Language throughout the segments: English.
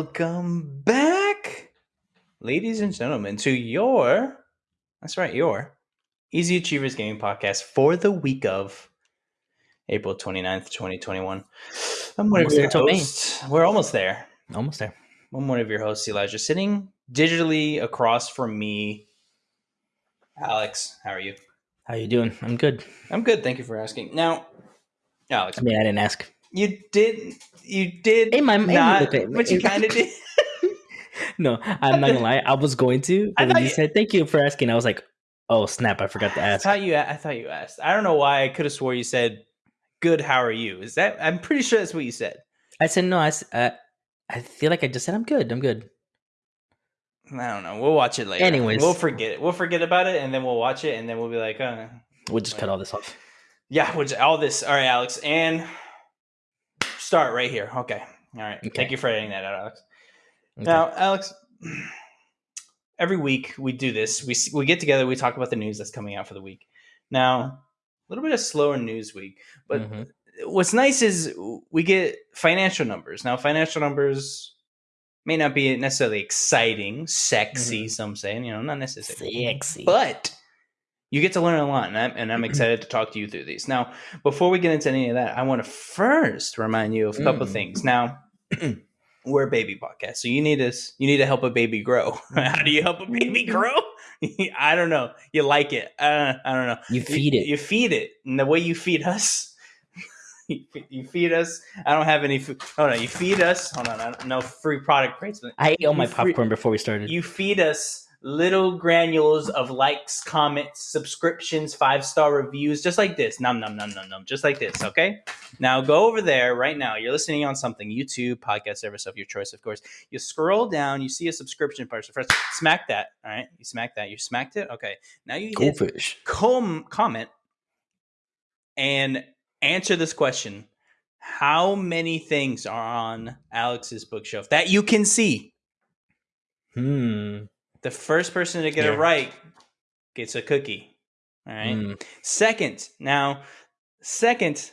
Welcome back, ladies and gentlemen, to your that's right, your Easy Achievers Gaming Podcast for the week of April 29th, 2021. I'm one of your there till May. hosts. We're almost there. Almost there. I'm one of your hosts, Elijah, sitting digitally across from me. Alex, how are you? How are you doing? I'm good. I'm good. Thank you for asking. Now, Alex, I mean, I didn't ask. You did, you did Hey, my- not, look but you kind of did. No, I'm not gonna lie. I was going to, but when you you- said thank you for asking, I was like, oh snap, I forgot to ask. I thought you. I thought you asked. I don't know why. I could have swore you said, "Good. How are you?" Is that? I'm pretty sure that's what you said. I said no. I, uh, I feel like I just said I'm good. I'm good. I don't know. We'll watch it later. Anyways. we'll forget it. We'll forget about it, and then we'll watch it, and then we'll be like, uh, We'll just cut all this off. "Yeah, which all this." All right, Alex, and start right here. Okay. All right. Okay. Thank you for editing that out, Alex. Okay. Now, Alex, every week we do this. We we get together. We talk about the news that's coming out for the week. Now, a little bit of slower news week, but Mhm. what's nice is we get financial numbers. Now, financial numbers may not be necessarily exciting, sexy. Mhm. Some say, you know, not necessarily sexy, but you get to learn a lot, and I'm, and I'm excited to talk to you through these. Now, before we get into any of that, I want to first remind you of a couple Mm. things. Now, we're a baby podcast, so you need us. You need to help a baby grow. How do you help a baby grow? I don't know. You like it? Uh, I don't know. you feed it. You feed it, and the way you feed us, you feed us. I don't have any food. Oh no, You feed us. Hold on. I don't, no free product placement. I ate all my you free- popcorn before we started. You feed us little granules of likes, comments, subscriptions, five star reviews, just like this. Num num num num num, just like this. Okay. Now go over there right now. You're listening on something, YouTube, podcast service of your choice, of course. You scroll down, you see a subscription person. First, smack that. All right. You smack that. You smacked it. Okay. Now you hit Goldfish. com- comment and answer this question. How many things are on Alex's bookshelf that you can see? Hmm. The first person to get it right gets a cookie. All right. Mm. Second, now, second,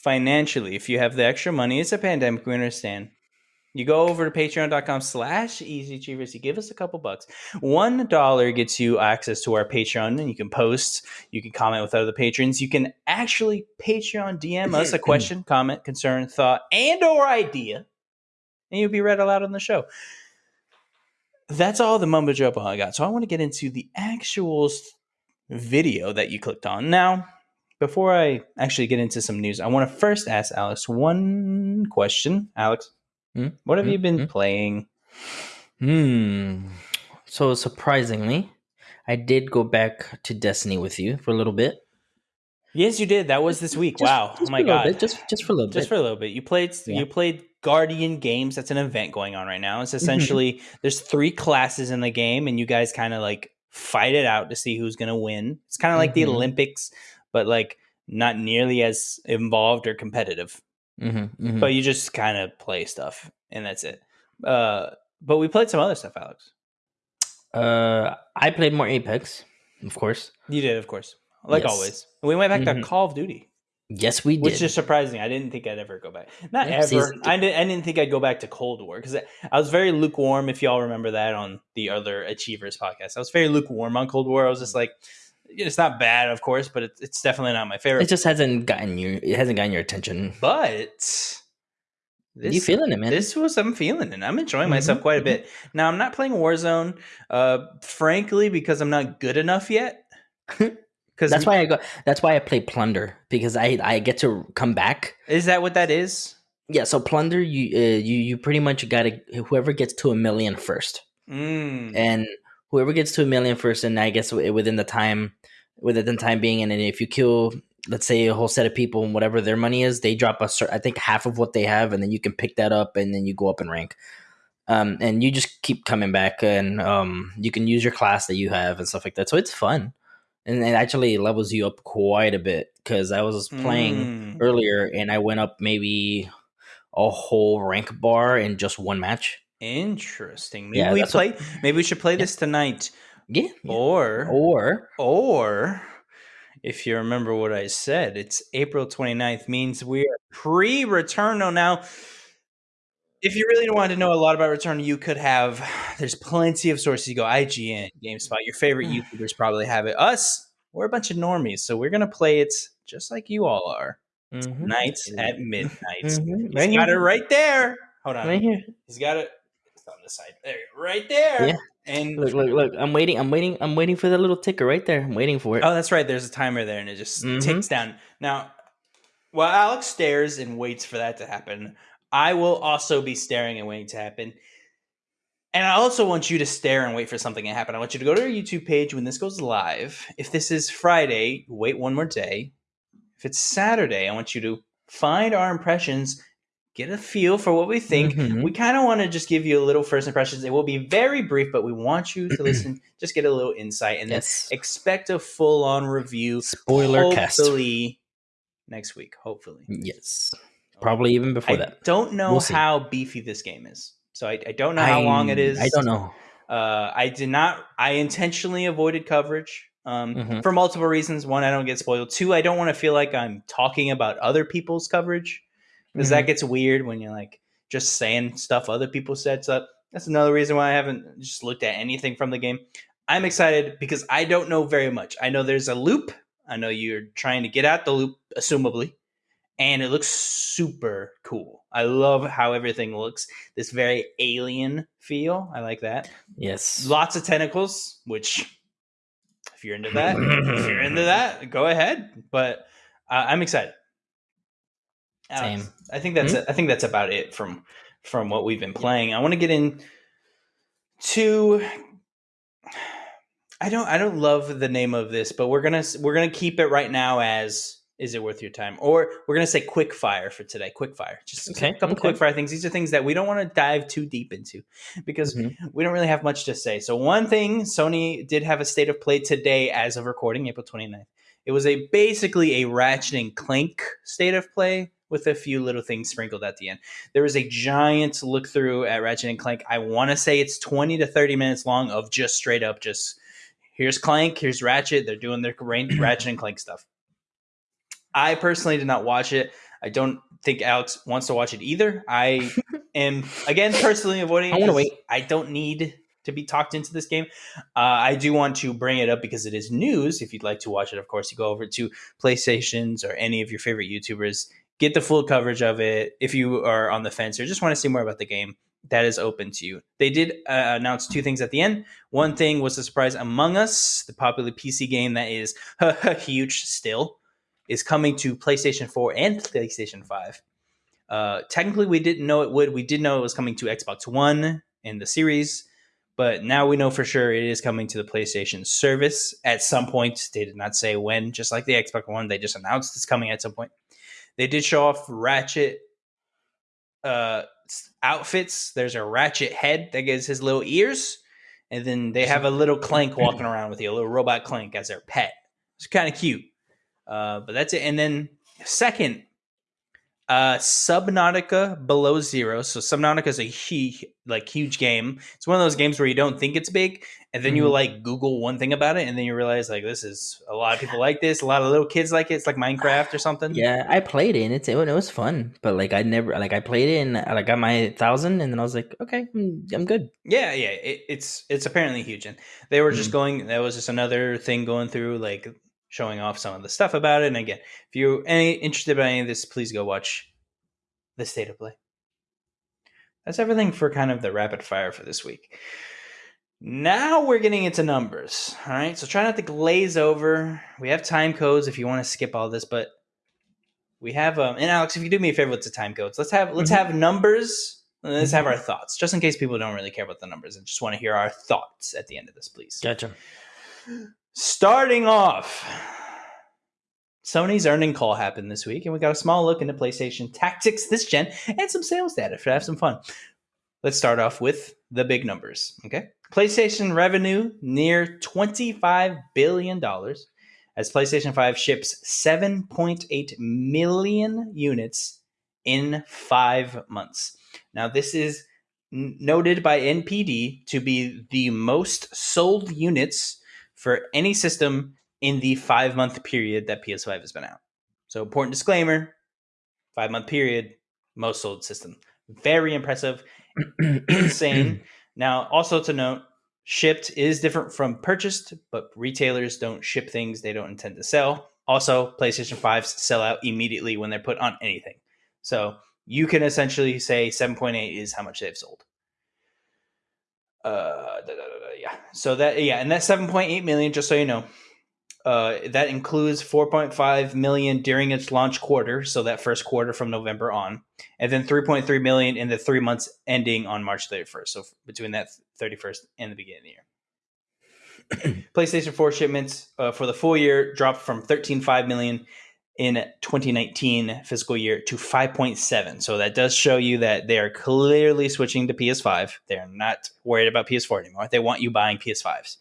financially, if you have the extra money, it's a pandemic, we understand. You go over to patreon.com slash easy achievers, you give us a couple bucks. One dollar gets you access to our Patreon, and you can post, you can comment with other patrons. You can actually Patreon DM us a question, comment, concern, thought, and or idea, and you'll be read aloud on the show. That's all the mumbo jumbo I got. So I want to get into the actual video that you clicked on. Now, before I actually get into some news, I want to first ask Alex one question. Alex, Hmm? what have Hmm? you been Hmm? playing? Hmm. So surprisingly, I did go back to Destiny with you for a little bit. Yes, you did. That was this week. Just- wow. just oh my for a little god. bit, just just for a little just bit. for a little bit. You played Yeah. you played Guardian Games. That's an event going on right now. It's Mm-hmm. essentially there's three classes in the game, and you guys kind of like fight it out to see who's gonna win. It's kind of like the Mhm. Olympics, but like not nearly as involved or competitive. Mhm, mhm. But you just kind of play stuff, and that's it. Uh, but we played some other stuff, Alex. Uh, I played more Apex, of course. You did, of course, like Yes. always. We went back to Call of Duty. Yes, we did. which is surprising. I didn't think I'd ever go back. Not Yeah, ever. I didn't. I didn't think I'd go back to Cold War because I, I was very lukewarm. If y'all remember that on the other Achievers podcast, I was very lukewarm on Cold War. I was just like, it's not bad, of course, but it's, it's definitely not my favorite. it just hasn't gotten you. It hasn't gotten your attention. but this, you feeling it, man? This was I'm feeling it. I'm enjoying myself Mhm, quite a mhm. bit. Now I'm not playing Warzone, uh, frankly, because I'm not good enough yet. Because that's why I go. That's why I play Plunder because I I get to come back. is that what that is? Yeah, so Plunder, you uh, you you pretty much got to whoever gets to a million first, Mm. and whoever gets to a million first, and I guess within the time within the time being, and then if you kill, let's say a whole set of people and whatever their money is, they drop a cer I think half of what they have, and then you can pick that up, and then you go up in rank. Um, and you just keep coming back, and um, you can use your class that you have and stuff like that. So it's fun, and it actually levels you up quite a bit because I was playing Mm. earlier and I went up maybe a whole rank bar in just one match. Interesting. Maybe Yeah, we play. what- maybe we should play this tonight, Yeah. yeah. or Or or if you remember what I said, it's April 29th means we are pre-return. No, now if you really wanted to know a lot about Returnal, you could have. There's plenty of sources. You go IGN, GameSpot. Your favorite YouTubers probably have it. Us, we're a bunch of normies, so we're gonna play it just like you all are. Mhm. Nights at midnight. Mhm. He's Right got it right there. Hold on. Right here. He's got it. It's on the side. There, right there. Yeah. And Look, look, look. I'm waiting. I'm waiting. I'm waiting for the little ticker right there. I'm waiting for it. oh, that's right. There's a timer there, and it just Mhm. ticks down. Now, while Alex stares and waits for that to happen, I will also be staring and waiting to happen. And I also want you to stare and wait for something to happen. I want you to go to our YouTube page when this goes live. If this is Friday, wait one more day. If it's Saturday, I want you to find our impressions, get a feel for what we think. Mhm. We kind of want to just give you a little first impressions. It will be very brief, but we want you to listen, just get a little insight, and then expect a full on review. Spoiler cast. hopefully next week. Hopefully, Yes. Probably even before that. I that. don't know We'll how beefy this game is, so I, I don't know how long it is. I don't know. Uh, I did not. I intentionally avoided coverage um, Mhm. for multiple reasons. One, I don't get spoiled. Two, I don't want to feel like I'm talking about other people's coverage because that Mhm. gets weird when you're like just saying stuff other people said. So that's another reason why I haven't just looked at anything from the game. I'm excited because I don't know very much. I know there's a loop. I know you're trying to get out the loop, assumably, and it looks super cool. I love how everything looks. This very alien feel. I like that. Yes. Lots of tentacles, which if you're into that, if you're into that, go ahead. But uh, I'm excited. Alex, Same. I think that's I think that's about it from from what we've been playing. I want to get in to I don't I don't love the name of this, but we're gonna we're gonna keep it right now as is it worth your time? Or we're gonna say quick fire for today. Quick fire, just Okay, a couple okay. quick fire things. These are things that we don't want to dive too deep into because Mhm. we don't really have much to say. So one thing, Sony did have a state of play today as of recording, April 29th. It was a basically a Ratchet and Clank state of play with a few little things sprinkled at the end. There was a giant look through at Ratchet and Clank. I want to say it's 20 to 30 minutes long of just straight up just here's Clank, here's Ratchet, they're doing their Ratchet and Clank stuff. I personally did not watch it. I don't think Alex wants to watch it either. I am again personally avoiding. I wanna 'cause wait. I don't need to be talked into this game. Uh, I do want to bring it up because it is news. If you'd like to watch it, of course, you go over to PlayStations or any of your favorite YouTubers. Get the full coverage of it. If you are on the fence or just want to see more about the game, that is open to you. They did uh, announce two things at the end. One thing was a surprise Among Us, the popular PC game that is huge still, is coming to PlayStation 4 and PlayStation 5. Uh, technically, we didn't know it would. We did know it was coming to Xbox One and the series, but now we know for sure it is coming to the PlayStation service at some point. They did not say when, just like the Xbox One. They just announced it's coming at some point. They did show off Ratchet uh, outfits. There's a Ratchet head that gives his little ears, and then they have a little Clank walking around with you, a little robot Clank as their pet. It's kind of cute. Uh, but that's it. And then second, uh, Subnautica Below Zero. So Subnautica is a huge, like huge game. It's one of those games where you don't think it's big, and then you Mhm. like Google one thing about it, and then you realize like this is a lot of people like this. A lot of little kids like it. It's like Minecraft or something. Yeah, I played it. And it's it, was fun, but like I never like I played it and I got my thousand, and then I was like, okay, I'm, I'm good. Yeah, yeah, it, it's it's apparently huge, and they were just Mhm. going. That was just another thing going through, like showing off some of the stuff about it. And again, if you're any interested in any of this, please go watch the state of play. That's everything for kind of the rapid fire for this week. Now we're getting into numbers. All right, so try not to glaze over. We have time codes if you want to skip all this, but we have um. And Alex, if you do me a favor with the time codes, let's have let's Mhm. have numbers. And let's have our thoughts, just in case people don't really care about the numbers and just want to hear our thoughts at the end of this, please. Gotcha. Starting off, Sony's earning call happened this week, and we got a small look into PlayStation tactics this gen and some sales data to have some fun. Let's start off with the big numbers. Okay. PlayStation revenue near $25 billion as PlayStation 5 ships 7.8 million units in five months. Now, this is noted by NPD to be the most sold units for any system in the five month period that PS5 has been out. So, important disclaimer five month period, most sold system. Very impressive, insane. Now, also to note, shipped is different from purchased, but retailers don't ship things they don't intend to sell. Also, PlayStation 5s sell out immediately when they're put on anything. So you can essentially say 7.8 is how much they've sold. Uh, yeah. So that yeah, and that 7.8 million, just so you know, uh, that includes 4.5 million during its launch quarter, so that first quarter from November on, and then 3.3 million in the three months ending on March 31st. So between that 31st and the beginning of the year. PlayStation 4 shipments uh, for the full year dropped from 13.5 million in 2019 fiscal year to 5.7. So that does show you that they are clearly switching to PS5. They're not worried about PS4 anymore. They want you buying PS5s.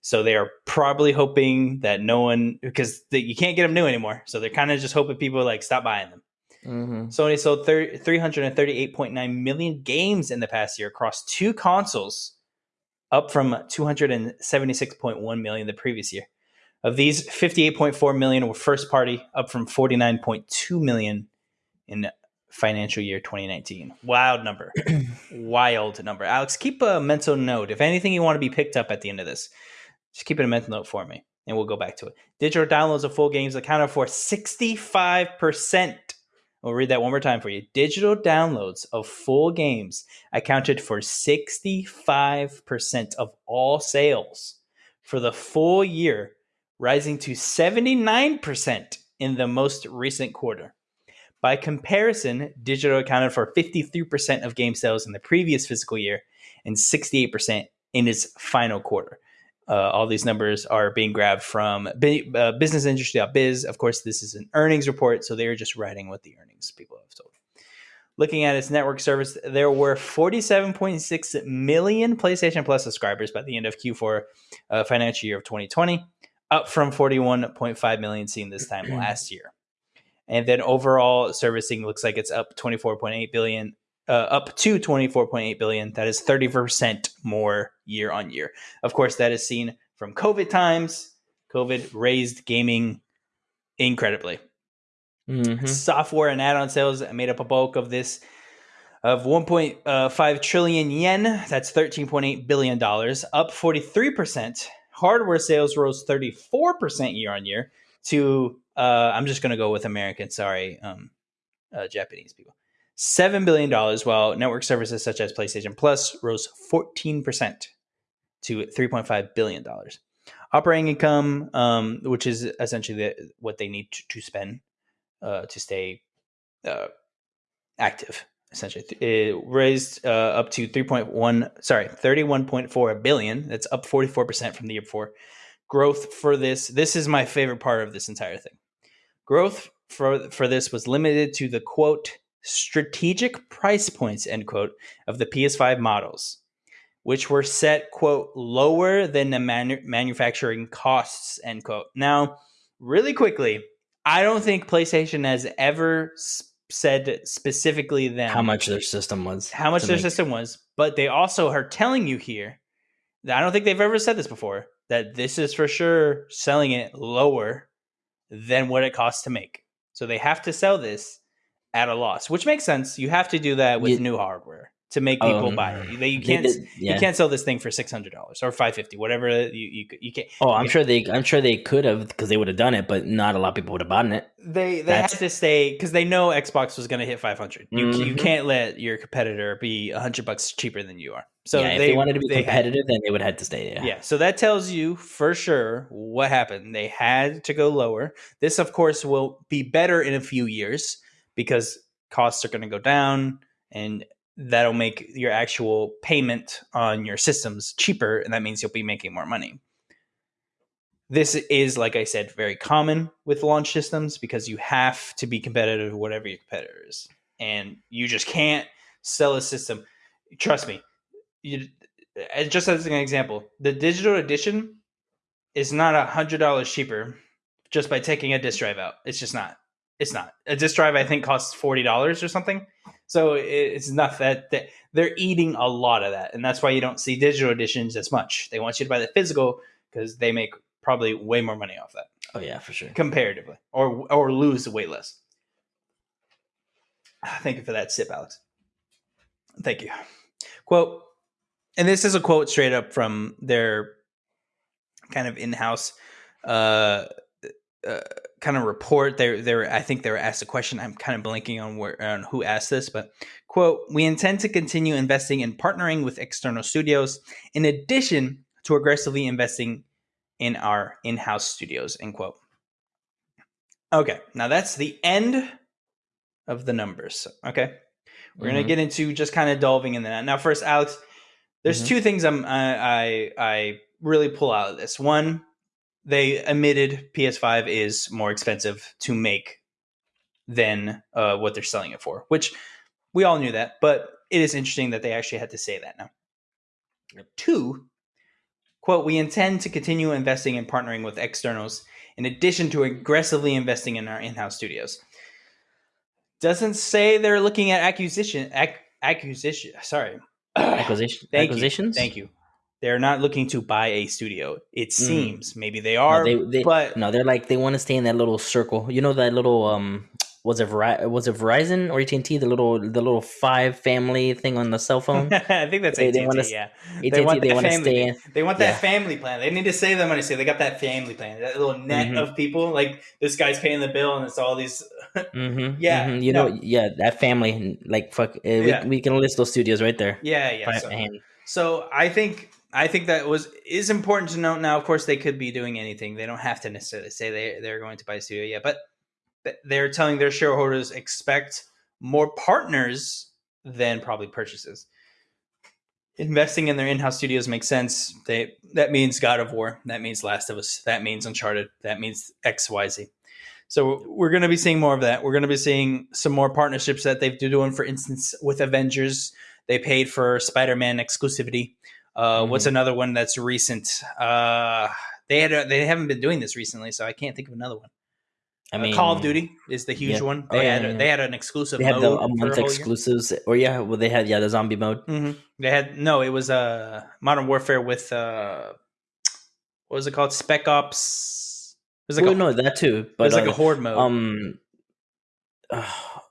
So they are probably hoping that no one, because they, you can't get them new anymore. So they're kind of just hoping people like stop buying them. Mm-hmm. Sony sold 30, 338.9 million games in the past year across two consoles, up from 276.1 million the previous year. Of these, 58.4 million were first party, up from 49.2 million in financial year 2019. Wild number. Wild number. Alex, keep a mental note. If anything you want to be picked up at the end of this, just keep it a mental note for me, and we'll go back to it. Digital downloads of full games accounted for 65%. We'll read that one more time for you. Digital downloads of full games accounted for 65% of all sales for the full year, rising to 79% in the most recent quarter. By comparison, digital accounted for 53% of game sales in the previous fiscal year and 68% in its final quarter. Uh, all these numbers are being grabbed from B- uh, businessindustry.biz. Of course, this is an earnings report, so they're just writing what the earnings people have told. Looking at its network service, there were 47.6 million PlayStation Plus subscribers by the end of Q4 uh, financial year of 2020, up from 41.5 million seen this time last year. And then overall servicing looks like it's up 24.8 billion, uh, up to 24.8 billion. That is 30% more year on year. Of course, that is seen from COVID times. COVID raised gaming incredibly. Mm-hmm. Software and add-on sales made up a bulk of this of 1.5 trillion yen. That's 13.8 billion dollars, up 43%. Hardware sales rose 34% year on year to uh, I'm just going to go with American, sorry, um, uh, Japanese people. $7 billion, while network services such as PlayStation Plus rose 14% to $3.5 billion. Operating income, um, which is essentially the, what they need to, to spend uh, to stay uh, active, essentially, it raised uh, up to 3.1, sorry, 31.4 billion. That's up 44% from the year before. Growth for this, this is my favorite part of this entire thing. Growth for, for this was limited to the quote, strategic price points, end quote, of the PS5 models, which were set, quote, lower than the manu- manufacturing costs, end quote. Now, really quickly, I don't think PlayStation has ever s- said specifically them How much their system was. how much their make- system was, but they also are telling you here that I don't think they've ever said this before that this is for sure selling it lower than what it costs to make. So they have to sell this at a loss, which makes sense. You have to do that with You- new hardware to make people Um, buy it. They, you can't did- yeah. you can't sell this thing for six hundred dollars or five fifty, whatever you you you can't. Oh, I'm sure they. I'm sure they could have because they would have done it, but not a lot of people would have bought it. They they That's- had to stay because they know Xbox was going to hit 500. You you Mhm. can't let your competitor be 100 bucks cheaper than you are. So yeah, if they, wanted to be they had- competitive, then they would have had to stay. Yeah. yeah. So that tells you for sure what happened. They had to go lower. This, of course, will be better in a few years because costs are going to go down and that'll make your actual payment on your systems cheaper. And that means you'll be making more money. This is, like I said, very common with launch systems because you have to be competitive, whatever your competitor is. And you just can't sell a system. Trust me, you, just as an example, the digital edition is not a hundred dollars cheaper just by taking a disk drive out. It's just not. It's not. A disk drive I think costs forty dollars or something. So it's not that, that they're eating a lot of that, and that's why you don't see digital editions as much. They want you to buy the physical because they make probably way more money off that Oh yeah, for sure. comparatively, or or lose way less. Thank you for that sip, Alex. Thank you. Quote, and this is a quote straight up from their kind of in-house uh, uh, kind of report. They they're. I think they were asked a question. I'm kind of blanking on where on who asked this, but quote: We intend to continue investing in partnering with external studios, in addition to aggressively investing in our in-house studios. End quote. Okay, now that's the end of the numbers. Okay, we're gonna Mhm. get into just kind of delving in that. Now, first, Alex, there's Mhm. two things I'm I, I I really pull out of this. One, they admitted PS5 is more expensive to make than uh, what they're selling it for, which we all knew that, but it is interesting that they actually had to say that now. Two, quote, we intend to continue investing and partnering with externals in addition to aggressively investing in our in-house studios. Doesn't say they're looking at acquisition ac- acquisition sorry. Acquisition, Thank acquisitions. you. Thank you. They're not looking to buy a studio. It Mhm. seems maybe they No, are, they, they, but no, they're like they want to stay in that little circle. You know that little um was it Veri- was it Verizon or AT and T? The little the little five family thing on the cell phone. I think that's AT&T. they wanna yeah, AT&T, they want they wanna stay in- They want yeah. that family plan. They need to save them money. So they got that family plan. That little net Mhm. of people. Like this guy's paying the bill, and it's all these. Mm-hmm, Yeah, you no. know, yeah, that family, like fuck, uh, we, Yeah. we can list those studios right there. Yeah, yeah. So, so I think I think that was is important to note. Now, of course, they could be doing anything. They don't have to necessarily say they they're going to buy a studio yet, but they're telling their shareholders expect more partners than probably purchases. Investing in their in-house studios makes sense. They that means God of War. That means Last of Us. That means Uncharted. That means X Y Z. So we're going to be seeing more of that. We're going to be seeing some more partnerships that they've doing. For instance, with Avengers, they paid for Spider-Man exclusivity. Uh, What's Mhm. another one that's recent? Uh, they had a, they haven't been doing this recently, so I can't think of another one. I Uh, Call of Duty is the huge yeah. one. Oh, They yeah, had yeah, yeah. they had an exclusive. They had the a month whole year. exclusives, or yeah, well, they had yeah the zombie mode. hmm They had no. It was uh, Modern Warfare with uh, what was it called? Spec Ops. It was like well, a, no, that too, but it was like uh, a horde mode. um,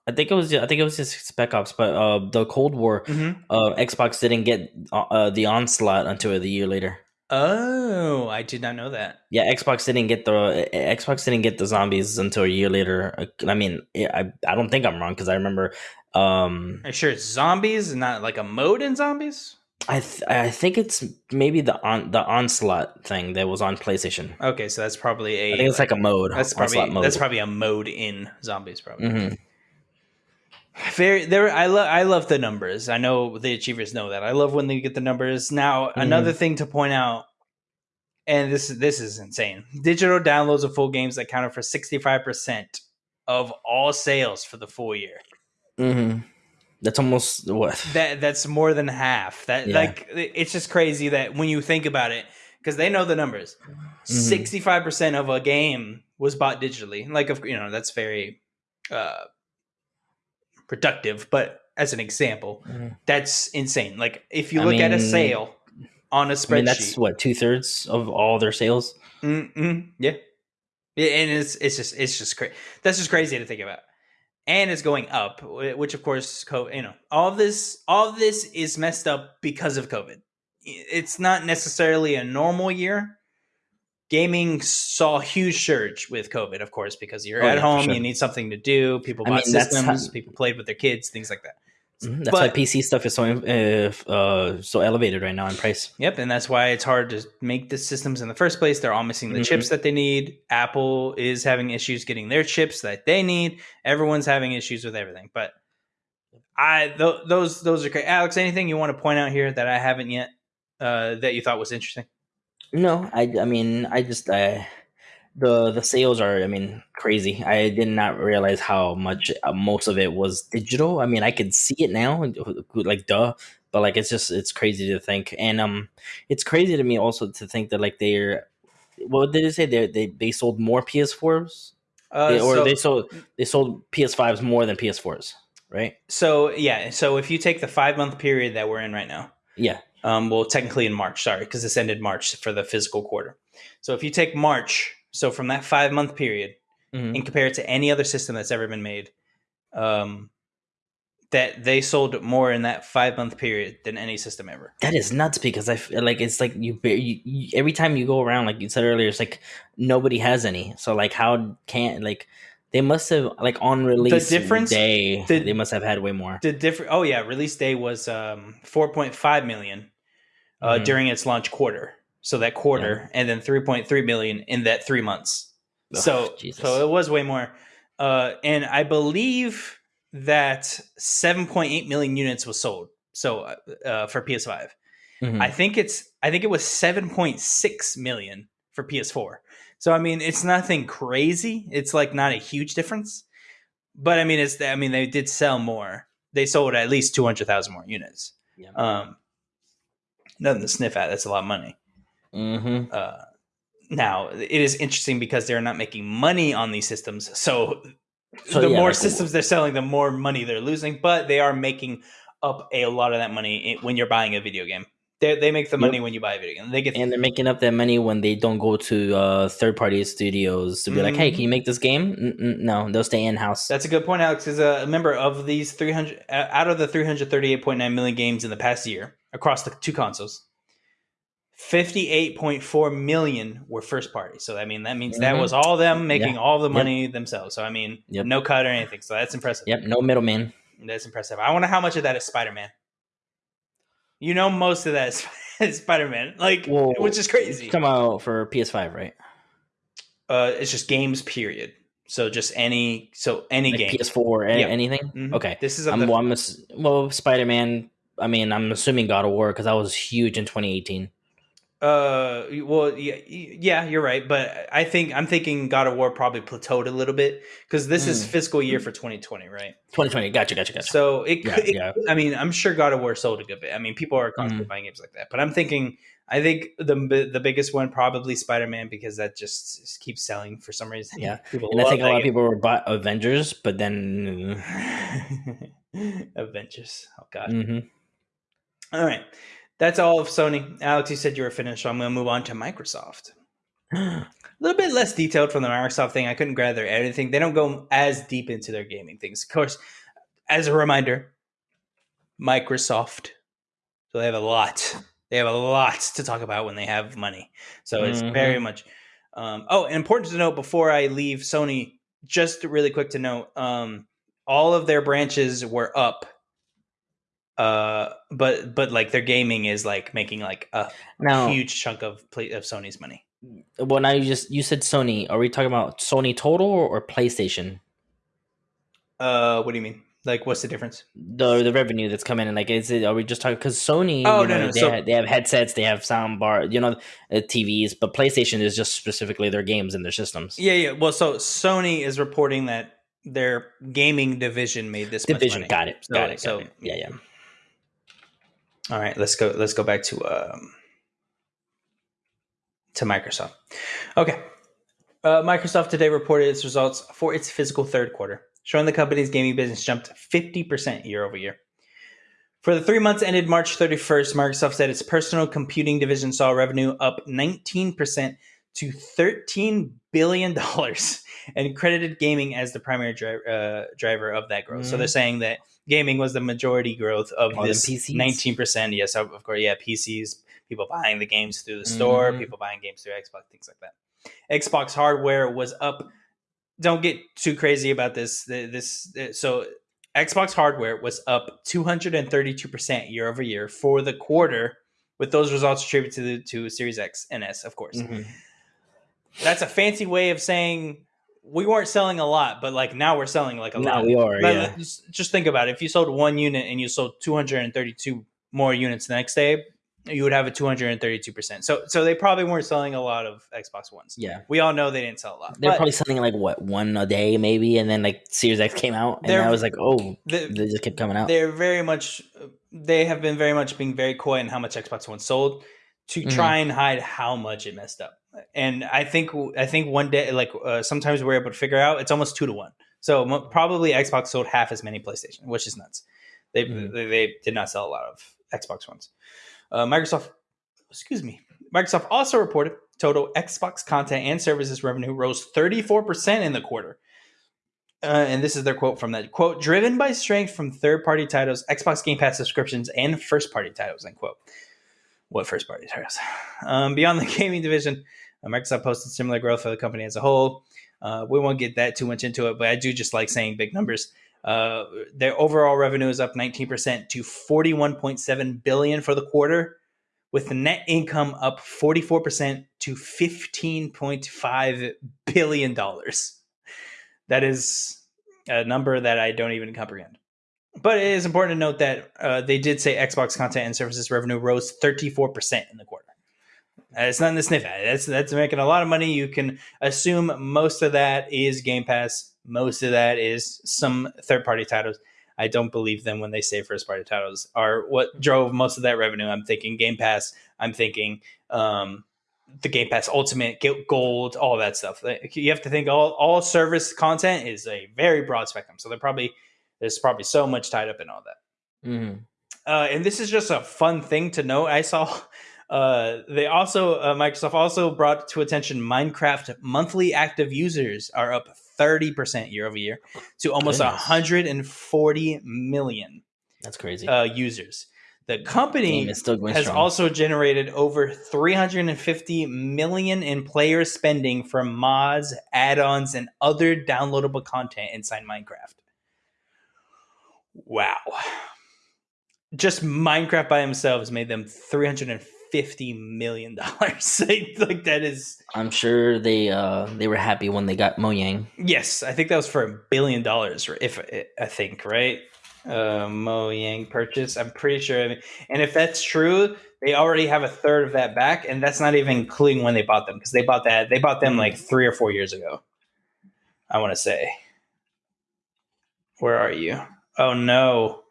I think it was I think it was just Spec Ops, but uh, the Cold War, Mhm. uh, Xbox didn't get uh, uh, the onslaught until the year later. Oh, I did not know that. Yeah, Xbox didn't get the uh, Xbox didn't get the zombies until a year later. I mean, I I don't think I'm wrong because I remember. Um, Are you sure it's zombies and not like a mode in zombies? I th- I think it's maybe the on the onslaught thing that was on PlayStation. Okay, so that's probably a. I think it's like a mode. that's probably mode. that's probably a mode in zombies. Probably hmm very. There, I love I love the numbers. I know the achievers know that. I love when they get the numbers. Now, another thing to point out, and this this is insane. Digital downloads of full games accounted for sixty five percent of all sales for the full year. hmm That's almost what. that that's more than half that Yeah. like it's just crazy that when you think about it because they know the numbers Mm-hmm. 65% of a game was bought digitally like of you know that's very uh productive but as an example Mhm. that's insane like if you I look at a sale on a spreadsheet mean, that's what two thirds of all their sales. Mm-mm, yeah. yeah, and it's it's just it's just crazy. That's just crazy to think about, and it's going up, which of course, co- you know, all this all this is messed up because of COVID. It's not necessarily a normal year. Gaming saw a huge surge with COVID, of course, because you're Oh, at yeah, home, sure. you need something to do. People I bought mean, systems, how- people played with their kids, things like that. Mhm. That's why PC stuff is so uh, uh, so elevated right now in price. Yep, and that's why it's hard to make the systems in the first place. They're all missing the Mhm. chips that they need. Apple is having issues getting their chips that they need. Everyone's having issues with everything. But I th- those those are great. Alex, anything you want to point out here that I haven't yet uh, that you thought was interesting? No, I I mean I just I the the sales are I mean crazy. I did not realize how much uh, most of it was digital. I mean I could see it now, like duh, but like it's just it's crazy to think, and um, it's crazy to me also to think that like they're what did it say they they they sold more PS4s Uh, They- or so, they sold they sold PS5s more than PS4s, right? so yeah, so if you take the five month period that we're in right now, Yeah. Um, well, technically in March, sorry, because this ended March for the physical quarter. So if you take March, so from that five month period, Mhm. and compare it to any other system that's ever been made, um, that they sold more in that five month period than any system ever. That is nuts because I feel like it's like you, you, you every time you go around, like you said earlier, it's like nobody has any. So like, how can't like they must have like on release difference- day the- they must have had way more. The different. Oh yeah, release day was um, 4.5 million uh, Mhm. during its launch quarter. So that quarter, and then 3.3 million in that three months. So Jesus. so it was way more. Uh, and I believe that 7.8 million units was sold. So uh, uh, for PS5, Mhm. I think it's I think it was 7.6 million for PS4. So I mean, it's nothing crazy. It's like not a huge difference. But I mean, it's I mean they did sell more. They sold at least 200,000 more units. Yeah. Um nothing to sniff at. That's a lot of money. Mhm. Uh now, it is interesting because they're not making money on these systems. So, So, the yeah, more systems they're selling, the more money they're losing, but they are making up a lot of that money when you're buying a video game. They, they make the Yep. money when you buy a video game. They get And they're making up that money when they don't go to uh, third party studios to be like, hey, can you make this game? Mm-mm, no, they'll stay in house. Mm-hmm. That's a good point, Alex. Is a member of these 300 uh, out of the 338.9 million games in the past year across the two consoles. 58.4 million were first party. So I mean that means that Mhm. was all them making Yeah. all the Yep. money themselves. So I mean Yep. no cut or anything. So that's impressive. Yep, no middleman. That's impressive. I wonder how much of that is Spider-Man. You know most of that is Spider-Man. Like Well, which is crazy. Come out for PS5, right? Uh it's just games period. So just any so any Like game. PS4, a- Yeah. anything? Mhm. Okay. This is I'm, the, well, I'm ass- well, Spider Man. I mean, I'm assuming God of War because that was huge in 2018. Uh, well, yeah, yeah, you're right, but I think I'm thinking God of War probably plateaued a little bit because this is Mm. fiscal year for 2020, right? 2020. Gotcha, gotcha, gotcha. So it, Yeah, it- yeah. I mean, I'm sure God of War sold a good bit. I mean, people are constantly Mhm. buying games like that, but I'm thinking, I think the the biggest one probably Spider Man because that just, just keeps selling for some reason. Yeah. people and I think a lot of people were bought Avengers, but then. Avengers. Oh God. hmm All right. That's all of Sony. Alex, you said you were finished, so I'm going to move on to Microsoft. A little bit less detailed from the Microsoft thing. I couldn't gather anything. They don't go as deep into their gaming things. Of course, as a reminder, Microsoft. So they have a lot. They have a lot to talk about when they have money. So it's Mhm. very much. Um, oh, and important to note before I leave Sony, just really quick to note, um, all of their branches were up. Uh, but but like their gaming is like making like a now, huge chunk of play, of Sony's money. well, now you just you said Sony. Are we talking about Sony total or, or PlayStation? Uh, what do you mean? Like, what's the difference? The the revenue that's coming in, like, is it? Are we just talking because Sony? Oh, you no, know, no, They, so- have, they have headsets, they have sound bar, you know, uh, TVs, but PlayStation is just specifically their games and their systems. Yeah, yeah. Well, so Sony is reporting that their gaming division made this much Division, got it, So- got it, got so- it. Yeah, yeah. All right, let's go. Let's go back to um, to Microsoft. Okay, uh, Microsoft today reported its results for its fiscal third quarter, showing the company's gaming business jumped fifty percent year over year. For the three months ended March 31st, Microsoft said its personal computing division saw revenue up 19% to $13 billion and credited gaming as the primary dri- uh, driver of that growth. So Mhm. they're saying that gaming was the majority growth of More this PCs? 19%. Yes, of course. Yeah, PCs, people buying the games through the store, Mhm. people buying games through Xbox, things like that. Xbox hardware was up. Don't get too crazy about this. This so Xbox hardware was up 232% year over year for the quarter, with those results attributed to the to Series X and S, of course. Mhm. That's a fancy way of saying we weren't selling a lot, but like now we're selling like a Now lot. we are, But yeah. just, just think about it. If you sold one unit and you sold 232 more units the next day, you would have a 232%. So so they probably weren't selling a lot of Xbox Ones. Yeah. We all know they didn't sell a lot. They're probably selling like what one a day maybe, and then like Series X came out, and I was like, oh, the- they just kept coming out. they're very much they have been very much being very coy in how much Xbox One sold to Mhm. try and hide how much it messed up. And I think I think one day like uh, sometimes we're able to figure out it's almost 2 to 1. So mo- probably Xbox sold half as many PlayStation, which is nuts. They Mhm. they, they did not sell a lot of Xbox Ones. Uh, Microsoft excuse me. Microsoft also reported total Xbox content and services revenue rose 34% in the quarter Uh, and this is their quote from that quote: "Driven by strength from third-party titles, Xbox Game Pass subscriptions, and first-party titles." End quote. What first-party titles? Um, beyond the gaming division, Microsoft posted similar growth for the company as a whole. Uh, we won't get that too much into it, but I do just like saying big numbers. Uh, their overall revenue is up 19% to 41.7 billion for the quarter, with the net income up 44% to 15.5 billion dollars. That is a number that I don't even comprehend. But it is important to note that uh, they did say Xbox content and services revenue rose 34% in the quarter. Uh, it's nothing to sniff at. That's that's making a lot of money. You can assume most of that is Game Pass. Most of that is some third party titles. I don't believe them when they say first party titles are what drove most of that revenue. I'm thinking Game Pass. I'm thinking um, the Game Pass Ultimate, Gold, all that stuff. You have to think all all service content is a very broad spectrum. So they're probably there's probably so much tied up in all that. Mm-hmm. Uh, and this is just a fun thing to note. I saw uh, they also uh, Microsoft also brought to attention Minecraft monthly active users are up 30% year over year to almost Goodness. 140 million. That's crazy. Uh, users. The company has strong. also generated over 350 million in player spending from mods, add-ons, and other downloadable content inside Minecraft. Wow. Just Minecraft by themselves made them 350 fifty million dollars. like that is. I'm sure they uh they were happy when they got Mojang. Yes, I think that was for a billion dollars. If I think right, uh, Mojang purchase. I'm pretty sure. I mean, and if that's true, they already have a third of that back, and that's not even including when they bought them because they bought that they bought them like three or four years ago. I want to say. Where are you? Oh no.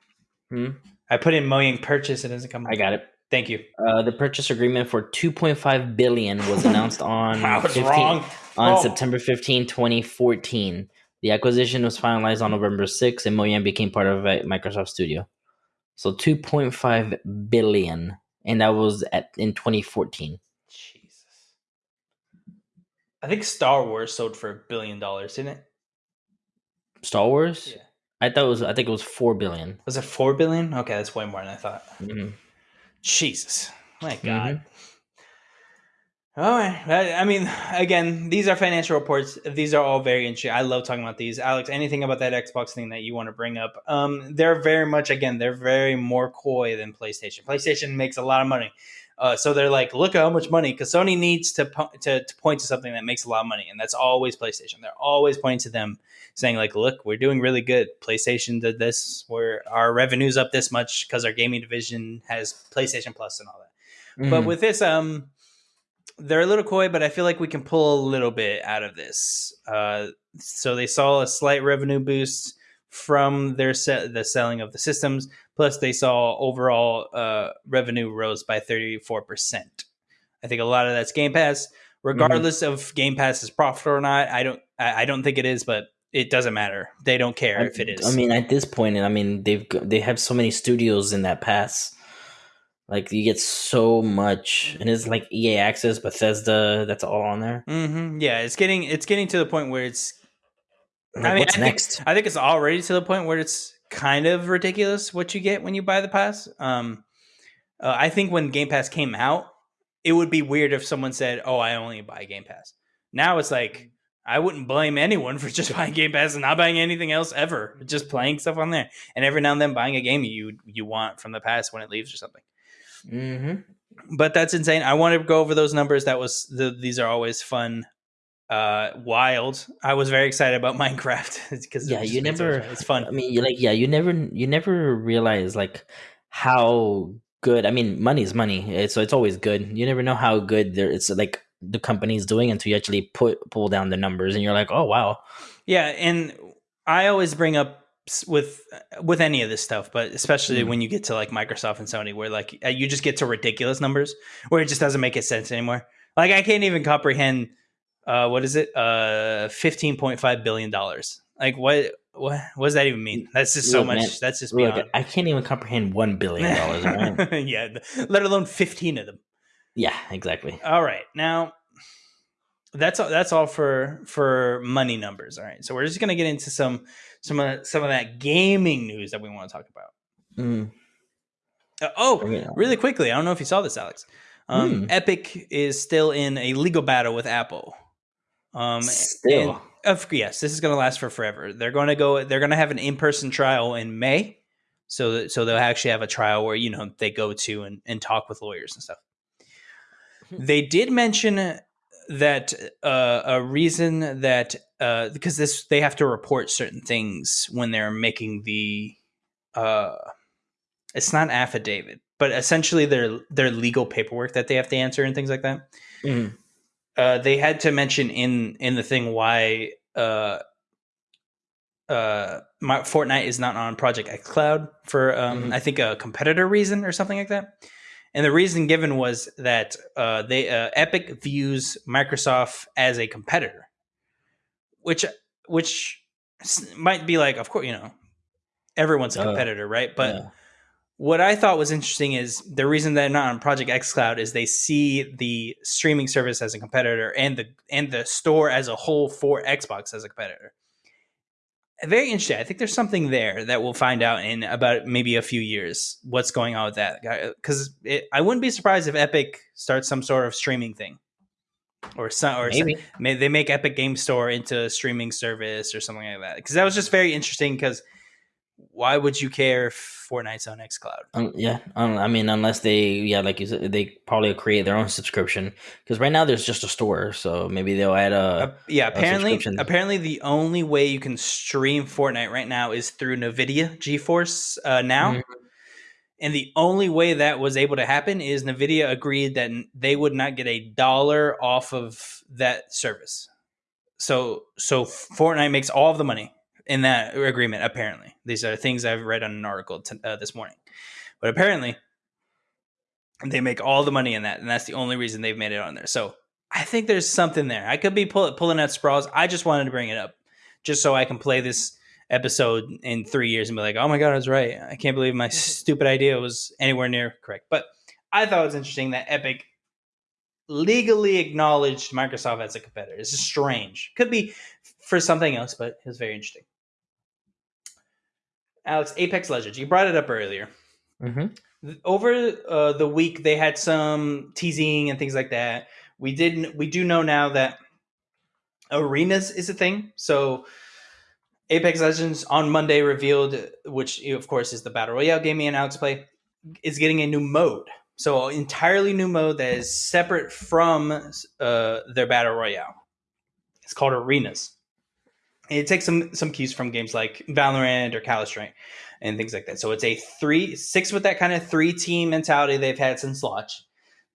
Hmm? I put in Mojang purchase. It doesn't come. I got it. Thank you. Uh, the purchase agreement for 2.5 billion was announced on I was 15, wrong. on oh. September 15, 2014. The acquisition was finalized on November 6, and Mojang became part of Microsoft Studio. So 2.5 billion, and that was at in 2014. Jesus. I think Star Wars sold for a billion dollars, didn't it? Star Wars? Yeah. I thought it was. I think it was four billion. Was it four billion? Okay, that's way more than I thought. Mm-hmm. Jesus, my God. Mm-hmm. All right. I, mean, again, these are financial reports. These are all very interesting. I love talking about these. Alex, anything about that Xbox thing that you want to bring up? Um, they're very much, again, they're very more coy than PlayStation. PlayStation makes a lot of money. Uh, so they're like, look at how much money, because Sony needs to, to to point to something that makes a lot of money, and that's always PlayStation. They're always pointing to them, saying like, look, we're doing really good. PlayStation did this, where our revenue's up this much because our gaming division has PlayStation Plus and all that. Mm-hmm. But with this, um, they're a little coy, but I feel like we can pull a little bit out of this. Uh, so they saw a slight revenue boost from their se- the selling of the systems. Plus, they saw overall uh, revenue rose by 34%. I think a lot of that's Game Pass. Regardless mm-hmm. of Game Pass is profitable or not, I don't I, I don't think it is, but it doesn't matter. They don't care I, if it is. I mean, at this point, I mean they've they have so many studios in that pass. Like you get so much, and it's like EA Access, Bethesda. That's all on there. Mm-hmm. Yeah, it's getting it's getting to the point where it's. Like, I mean, what's I next? Think, I think it's already to the point where it's kind of ridiculous what you get when you buy the pass. Um, uh, I think when Game Pass came out, it would be weird if someone said, "Oh, I only buy Game Pass." Now it's like I wouldn't blame anyone for just buying Game Pass and not buying anything else ever, just playing stuff on there, and every now and then buying a game you you want from the past when it leaves or something. Mm-hmm. But that's insane. I want to go over those numbers. That was the, these are always fun uh wild. I was very excited about minecraft because yeah you never it's fun. I mean you like yeah you never you never realize like how good i mean money is money so it's always good. You never know how good there it's like the company's doing until you actually put pull down the numbers and you're like oh wow. Yeah and i always bring up with with any of this stuff but especially mm. when you get to like microsoft and sony where like uh, you just get to ridiculous numbers where it just doesn't make sense anymore. Like i can't even comprehend uh, what is it? Uh, fifteen point five billion dollars. Like what? What? What does that even mean? That's just so much. Man, that's just beyond. Look, I can't even comprehend one billion dollars. Right? yeah, let alone fifteen of them. Yeah, exactly. All right, now that's all, that's all for for money numbers. All right, so we're just gonna get into some some of some of that gaming news that we want to talk about. Mm. Uh, oh, Bring it really quickly, I don't know if you saw this, Alex. Um, Hmm. Epic is still in a legal battle with Apple. Um, Still. of yes, this is going to last for forever. They're going to go. They're going to have an in-person trial in May, so that, so they'll actually have a trial where you know they go to and, and talk with lawyers and stuff. Hmm. They did mention that uh, a reason that uh, because this they have to report certain things when they're making the uh, it's not affidavit, but essentially their their legal paperwork that they have to answer and things like that Mm. Uh, they had to mention in in the thing why uh, uh, my, Fortnite is not on Project xCloud for um, Mhm. I think a competitor reason or something like that. And the reason given was that uh, they uh, Epic views Microsoft as a competitor, which which might be like, of course, you know, everyone's a Uh, competitor, right? But yeah. What I thought was interesting is the reason they're not on Project xCloud is they see the streaming service as a competitor and the and the store as a whole for Xbox as a competitor. Very interesting. I think there's something there that we'll find out in about maybe a few years. What's going on with that? Because I wouldn't be surprised if Epic starts some sort of streaming thing, or some or some, maybe. may they make Epic Game Store into a streaming service or something like that. Because that was just very interesting. Because why would you care if Fortnite's on XCloud? Um, yeah, um, I mean, unless they, yeah, like you said, they probably create their own subscription because right now there's just a store, so maybe they'll add a. Uh, yeah, apparently, subscription. apparently the only way you can stream Fortnite right now is through Nvidia GeForce uh, now, Mhm. and the only way that was able to happen is Nvidia agreed that they would not get a dollar off of that service. So, so Fortnite makes all of the money in that agreement. Apparently, these are things I've read on an article t- uh, this morning, but apparently they make all the money in that, and that's the only reason they've made it on there. So I think there's something there. I could be pull, pulling at sprawls. I just wanted to bring it up, just so I can play this episode in three years and be like, "Oh my god, I was right. I can't believe my stupid idea was anywhere near correct." But I thought it was interesting that Epic legally acknowledged Microsoft as a competitor. It's strange. Could be for something else, but it was very interesting. Alex, Apex Legends. You brought it up earlier. Mhm. over uh, the week they had some teasing and things like that. We didn't we do know now that arenas is a thing. So apex legends on monday revealed which of course is the battle royale game me and alex play is getting a new mode. So entirely new mode that is separate from uh, their battle royale. It's called arenas it takes some some cues from games like valorant or counter strike and things like that. So it's a three six with that kind of three team mentality they've had since launch.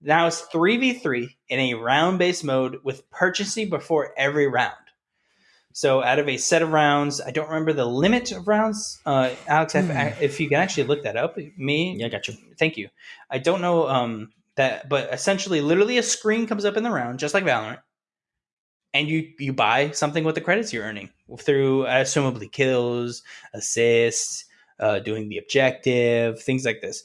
Now it's three v three in a round based mode with purchasing before every round. So out of a set of rounds, I don't remember the limit of rounds. Uh, Alex, if, Hmm. if you can actually look that up, me, Yeah, I got you. thank you. I don't know um, that, but essentially, literally, a screen comes up in the round, just like Valorant, and you you buy something with the credits you're earning through assumably kills, assists, uh, doing the objective, things like this.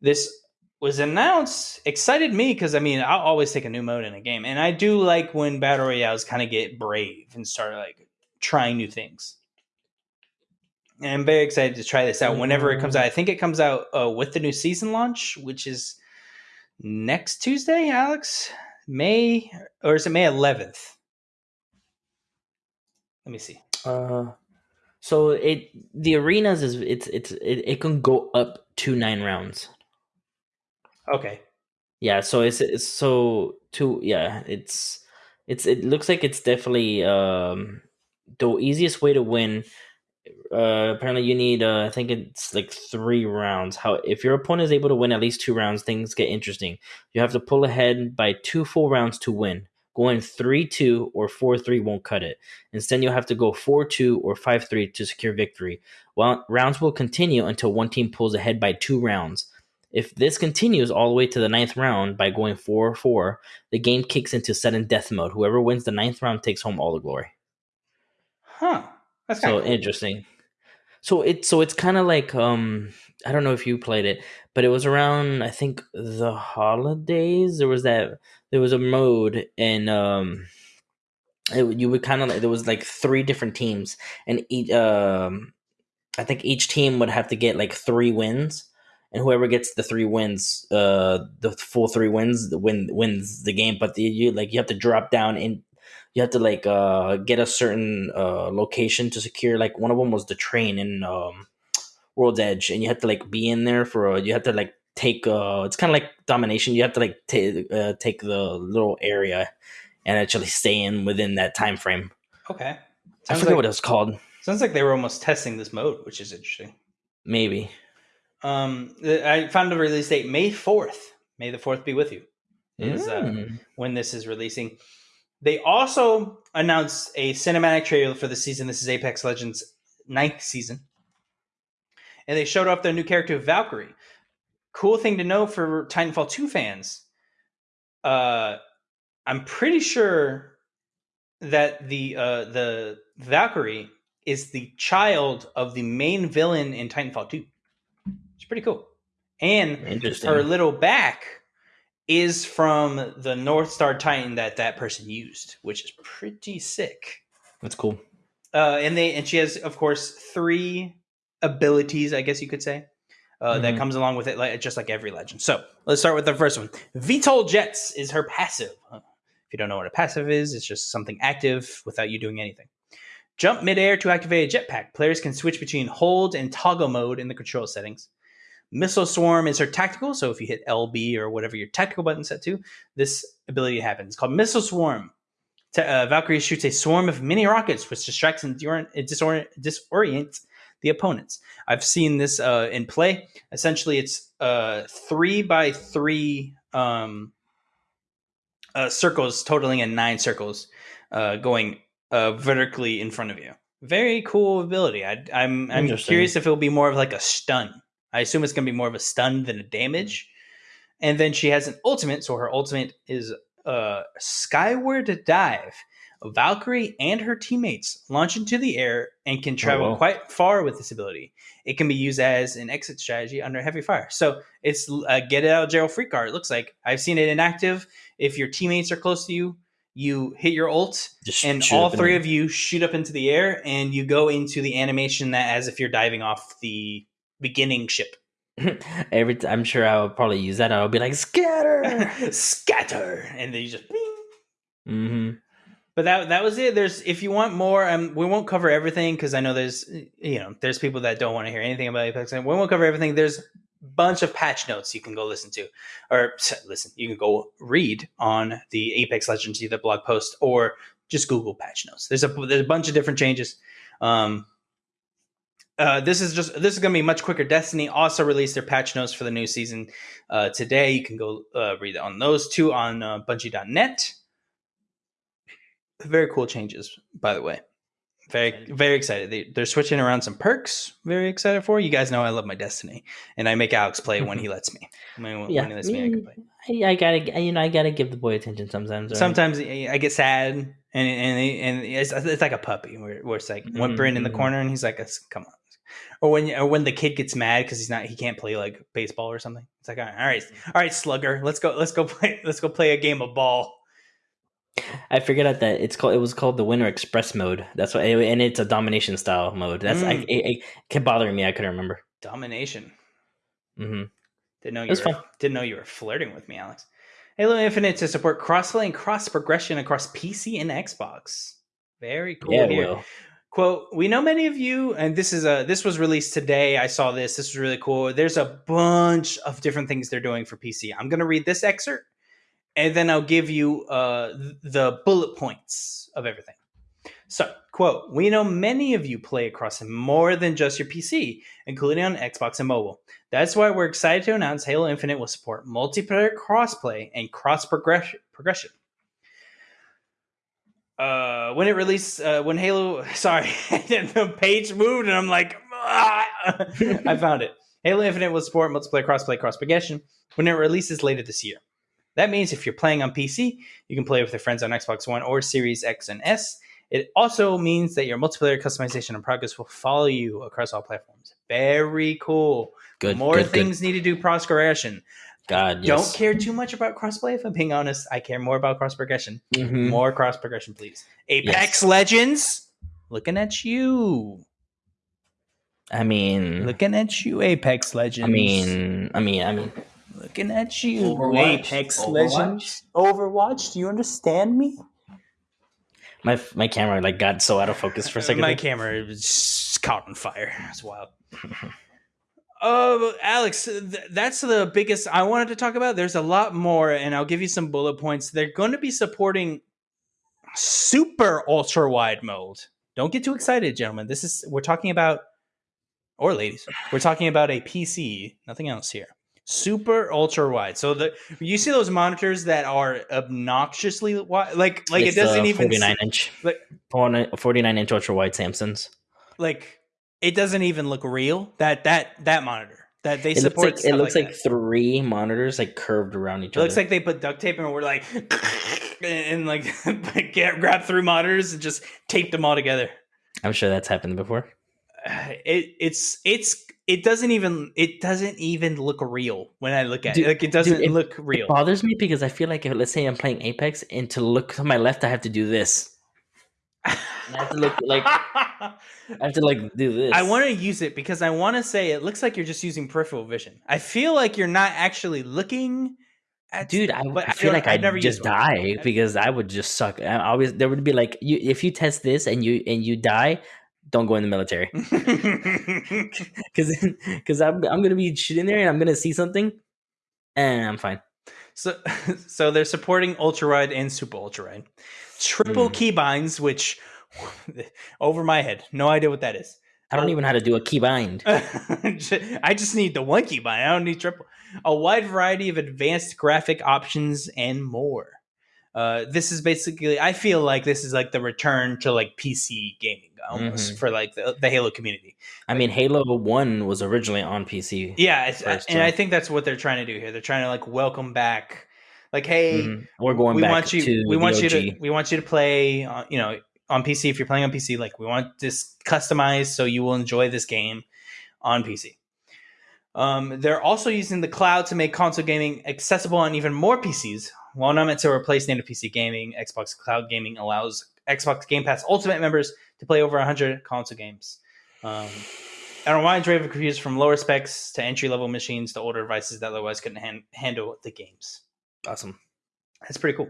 This was announced, excited me because I mean I'll always take a new mode in a game, and I do like when battle royales kind of get brave and start like trying new things. And I'm very excited to try this out whenever it comes out. I think it comes out uh, with the new season launch, which is next Tuesday, Alex. May or is it May 11th? Let me see. Uh, so it the arenas is it's it's it, it can go up to nine rounds. Okay. Yeah, so it's, it's so two yeah, it's it's it looks like it's definitely um the easiest way to win. Uh, apparently you need uh, I think it's like three rounds. How if your opponent is able to win at least two rounds, things get interesting. You have to pull ahead by two full rounds to win. Going three two or four three won't cut it. Instead, you'll have to go four two or five three to secure victory. Well, rounds will continue until one team pulls ahead by two rounds. If this continues all the way to the ninth round by going 4 4, the game kicks into sudden death mode. Whoever wins the ninth round takes home all the glory. Huh. That's So cool. interesting. So it so it's kind of like um I don't know if you played it, but it was around I think the holidays. There was that there was a mode and um it, you would kind of there was like three different teams, and each um, I think each team would have to get like three wins, and whoever gets the three wins, uh, the full three wins, win wins the game. But the, you like you have to drop down and you have to like uh get a certain uh location to secure. Like one of them was the train in um World's Edge, and you have to like be in there for a, you have to like take uh it's kind of like domination. You have to like take uh, take the little area and actually stay in within that time frame. Okay. I Sounds forget like, what it was called. sounds like they were almost testing this mode, which is interesting. Maybe. Um, I found a release date May fourth. May the fourth be with you. Is uh, Mm. when this is releasing. They also announced a cinematic trailer for the season. This is Apex Legends ninth season, and they showed off their new character Valkyrie. Cool thing to know for Titanfall two fans. Uh, I'm pretty sure that the uh, the Valkyrie is the child of the main villain in Titanfall two. It's pretty cool, and her little back is from the North Star Titan that that person used, which is pretty sick. That's cool. Uh, and they and she has, of course, three abilities, I guess you could say, uh, that Mhm. comes along with it, like just like every legend. So let's start with the first one. VTOL Jets is her passive. Uh, If you don't know what a passive is, it's just something active without you doing anything. Jump midair to activate a jetpack. Players can switch between hold and toggle mode in the control settings. Missile Swarm is her tactical, so if you hit LB or whatever your tactical button set to, this ability happens. It's called Missile Swarm. Ta- uh, Valkyrie shoots a swarm of mini rockets, which distracts and dior- disorient, disorients the opponents. I've seen this uh, in play. Essentially, it's uh, three by three um, uh, circles, totaling in nine circles, uh, going uh, vertically in front of you. Very cool ability. I, I'm I'm curious if it'll be more of like a stun. I assume it's going to be more of a stun than a damage. And then she has an ultimate, so her ultimate is a Skyward Dive. Valkyrie and her teammates launch into the air and can travel wow. quite far with this ability. It can be used as an exit strategy under heavy fire. So it's a get it out of jail free card. It looks like I've seen it inactive. If your teammates are close to you, you hit your ult, Just and all three of you shoot up into the air, and you go into the animation that as if you're diving off the beginning ship. Every t- I'm sure I would probably use that. I'll be like scatter. Scatter, and then you just. bing. hmm But that that was it. There's if you want more, um, we won't cover everything because I know there's you know there's people that don't want to hear anything about Apex, and we won't cover everything. There's a bunch of patch notes you can go listen to, or listen, you can go read on the Apex Legends either blog post or just Google patch notes. There's a there's a bunch of different changes. Um, uh, this is just this is going to be much quicker. Destiny also released their patch notes for the new season uh, today. You can go uh, read on those two on uh, Bungie.net. Very cool changes, by the way. Very very excited. They, they're switching around some perks. Very excited for you guys. Know I love my Destiny, and I make Alex play when he lets me. When, Yeah, when he lets me, I can play. I, I gotta, you know, I gotta give the boy attention sometimes. right? Sometimes I get sad, and and and it's, it's like a puppy where, where it's like whimpering in the Mhm. corner, and he's like, "Come on." Or when or when the kid gets mad because he's not he can't play like baseball or something. It's like all right, all right, right, slugger, let's go, let's go play, let's go play a game of ball. I figured out that it's called. It was called the Winter Express mode. That's why, and it's a domination style mode. That's I, Mm. it, it kept bothering me. I couldn't remember. Domination. Mm-hmm. Didn't know you were, fun. didn't know you were flirting with me, Alex. Halo Infinite to support crossplay and cross progression across PC and Xbox. Very cool. yeah. Quote we know many of you and this is a this was released today. I saw this. This is really cool. There's a bunch of different things they're doing for pc i'm going to read this excerpt and then i'll give you uh the bullet points of everything. So quote we know many of you play across more than just your pc including on xbox and mobile. That's why we're excited to announce halo infinite will support multiplayer crossplay and cross progression uh when it released uh when halo sorry the page moved and i'm like ah! i found it halo infinite will support multiplayer crossplay cross progression when it releases later this year that means if you're playing on pc you can play with your friends on xbox one or series x and s it also means that your multiplayer customization and progress will follow you across all platforms very cool Good. more good, good. things need to do cross progression God, Don't care too much about crossplay. If I'm being honest, I care more about cross progression. Mhm. More cross progression, please. Apex Yes. Legends, looking at you, I mean, looking at you, Apex Legends. I mean, I mean, I mean, looking at you, Overwatch. Apex Overwatch. Legends. Overwatch. Do you understand me? my my camera like got so out of focus for a second. My there. camera was caught on fire. It's wild. Uh, Alex, th- that's the biggest I wanted to talk about. There's a lot more, and I'll give you some bullet points. They're going to be supporting super ultra wide mode. Don't get too excited, gentlemen. This is we're talking about, or ladies, we're talking about a PC. Nothing else here. Super ultra wide. So the you see those monitors that are obnoxiously wide, like like It's it doesn't even 49 inch, like- 49 inch ultra wide Samsungs. like it doesn't even look real. That that that monitor that they It looks support. like it looks like, that. three monitors like curved around each It other. looks like they put duct tape and we're like and like get grab through monitors and just taped them all together. I'm sure that's happened before. It it's it's it doesn't even it doesn't even look real when I look at Dude- it. Like it doesn't it- look real. It bothers me because I feel like if let's say I'm playing Apex and to look to my left I have to do this. I have to look like I have to like do this. I want to use it because I want to say it looks like you're just using peripheral vision. I feel like you're not actually looking at Dude, I, I feel like I'd never just used one. die because I would just suck. I always there would be like you if you test this and you and you die, don't go in the military because because I'm I'm gonna be shooting there and I'm gonna see something, and I'm fine. So, so they're supporting ultra wide and super ultra wide, triple Mm. keybinds, which over my head, no idea what that is. I don't even know how to do a keybind. I just need the one keybind. I don't need triple. A wide variety of advanced graphic options and more. Uh, this is basically. I feel like this is like the return to like PC gaming almost Mhm. for like the, the Halo community. I mean, Halo One was originally on PC. Yeah, First, and so- I think that's what they're trying to do here. They're trying to like welcome back, like, hey, Mhm. We're going we back want you to we want you to we want you to play uh, you know on pc if you're playing on pc like we want this customized so you will enjoy this game on pc um, they're also using the cloud to make console gaming accessible on even more pcs while not meant to replace native pc gaming xbox cloud gaming allows xbox game pass ultimate members to play over 100 console games. Um, and a wide range of computers from lower specs to entry level machines to older devices that otherwise couldn't han- handle the games Awesome. that's pretty cool.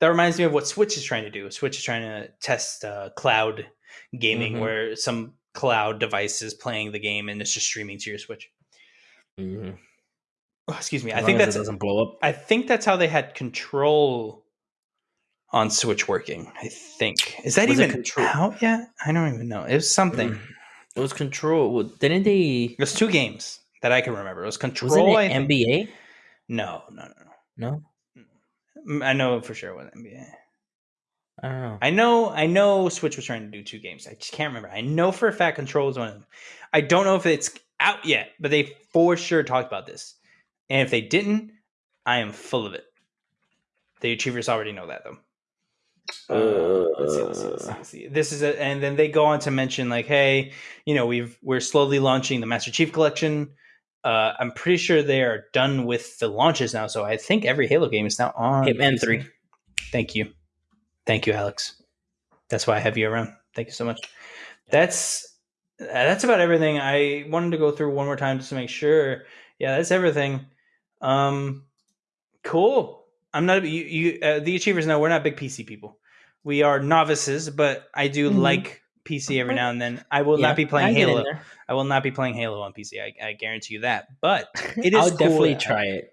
That reminds me of what Switch is trying to do. Switch is trying to test uh, cloud gaming, Mhm. where some cloud device is playing the game and it's just streaming to your Switch. Mhm. Oh, excuse me. As I think that's doesn't blow up. I think that's how they had control on Switch working. I think is that Was even Control? out yet? I don't even know. It was something. Mm. It was Control. Well, Didn't they? It was two games that I can remember. It was Control. Wasn't it. NBA? No, no, no, no. Mm, I know for sure it was NBA. I don't know. I know I know Switch was trying to do two games. I just can't remember. I know for a fact Control is one of them. I don't know if it's out yet, but they for sure talked about this. And if they didn't, I am full of it. The achievers already know that though. Uh, let's see, let's see, let's see, let's see. This is a, and then they go on to mention like, hey, you know, we've we're slowly launching the Master Chief Collection. Uh, I'm pretty sure they are done with the launches now, so I think every Halo game is now on Hitman 3. Thank you, thank you, Alex. That's why I have you around. Thank you so much. That's that's about everything. I wanted to go through one more time just to make sure. Yeah, that's everything. Um, cool. I'm not you. you uh, the achievers know we're not big PC people. We are novices, but I do Mhm. like PC every now and then. I will Yeah, not be playing Halo. I will not be playing Halo on PC. I, I guarantee you that. But it is I'll cool definitely that- try it.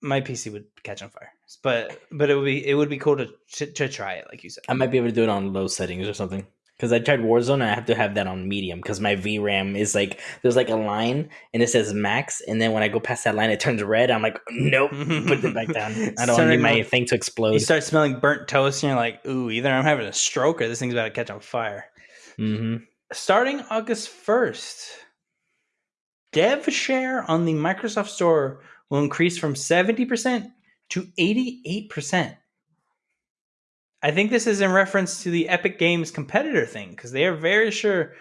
my PC would catch on fire. But but it would be it would be cool to to, to try it, like you said. I might be able to do it on low settings or something. Because I tried Warzone and I have to have that on medium because my VRAM is like there's like a line and it says max and then when I go past that line it turns red. I'm like nope, put it back down. I don't need my thing to explode. You start smelling burnt toast, and you're like, "Ooh, either I'm having a stroke or this thing's about to catch on fire." Hmm starting August 1st, dev share on the Microsoft Store will increase from 70% to 88%. I think this is in reference to the Epic Games competitor thing because they are very sure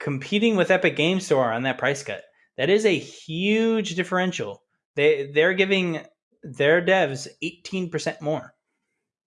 competing with Epic Games Store on that price cut. That is a huge differential They they're giving their devs 18% more.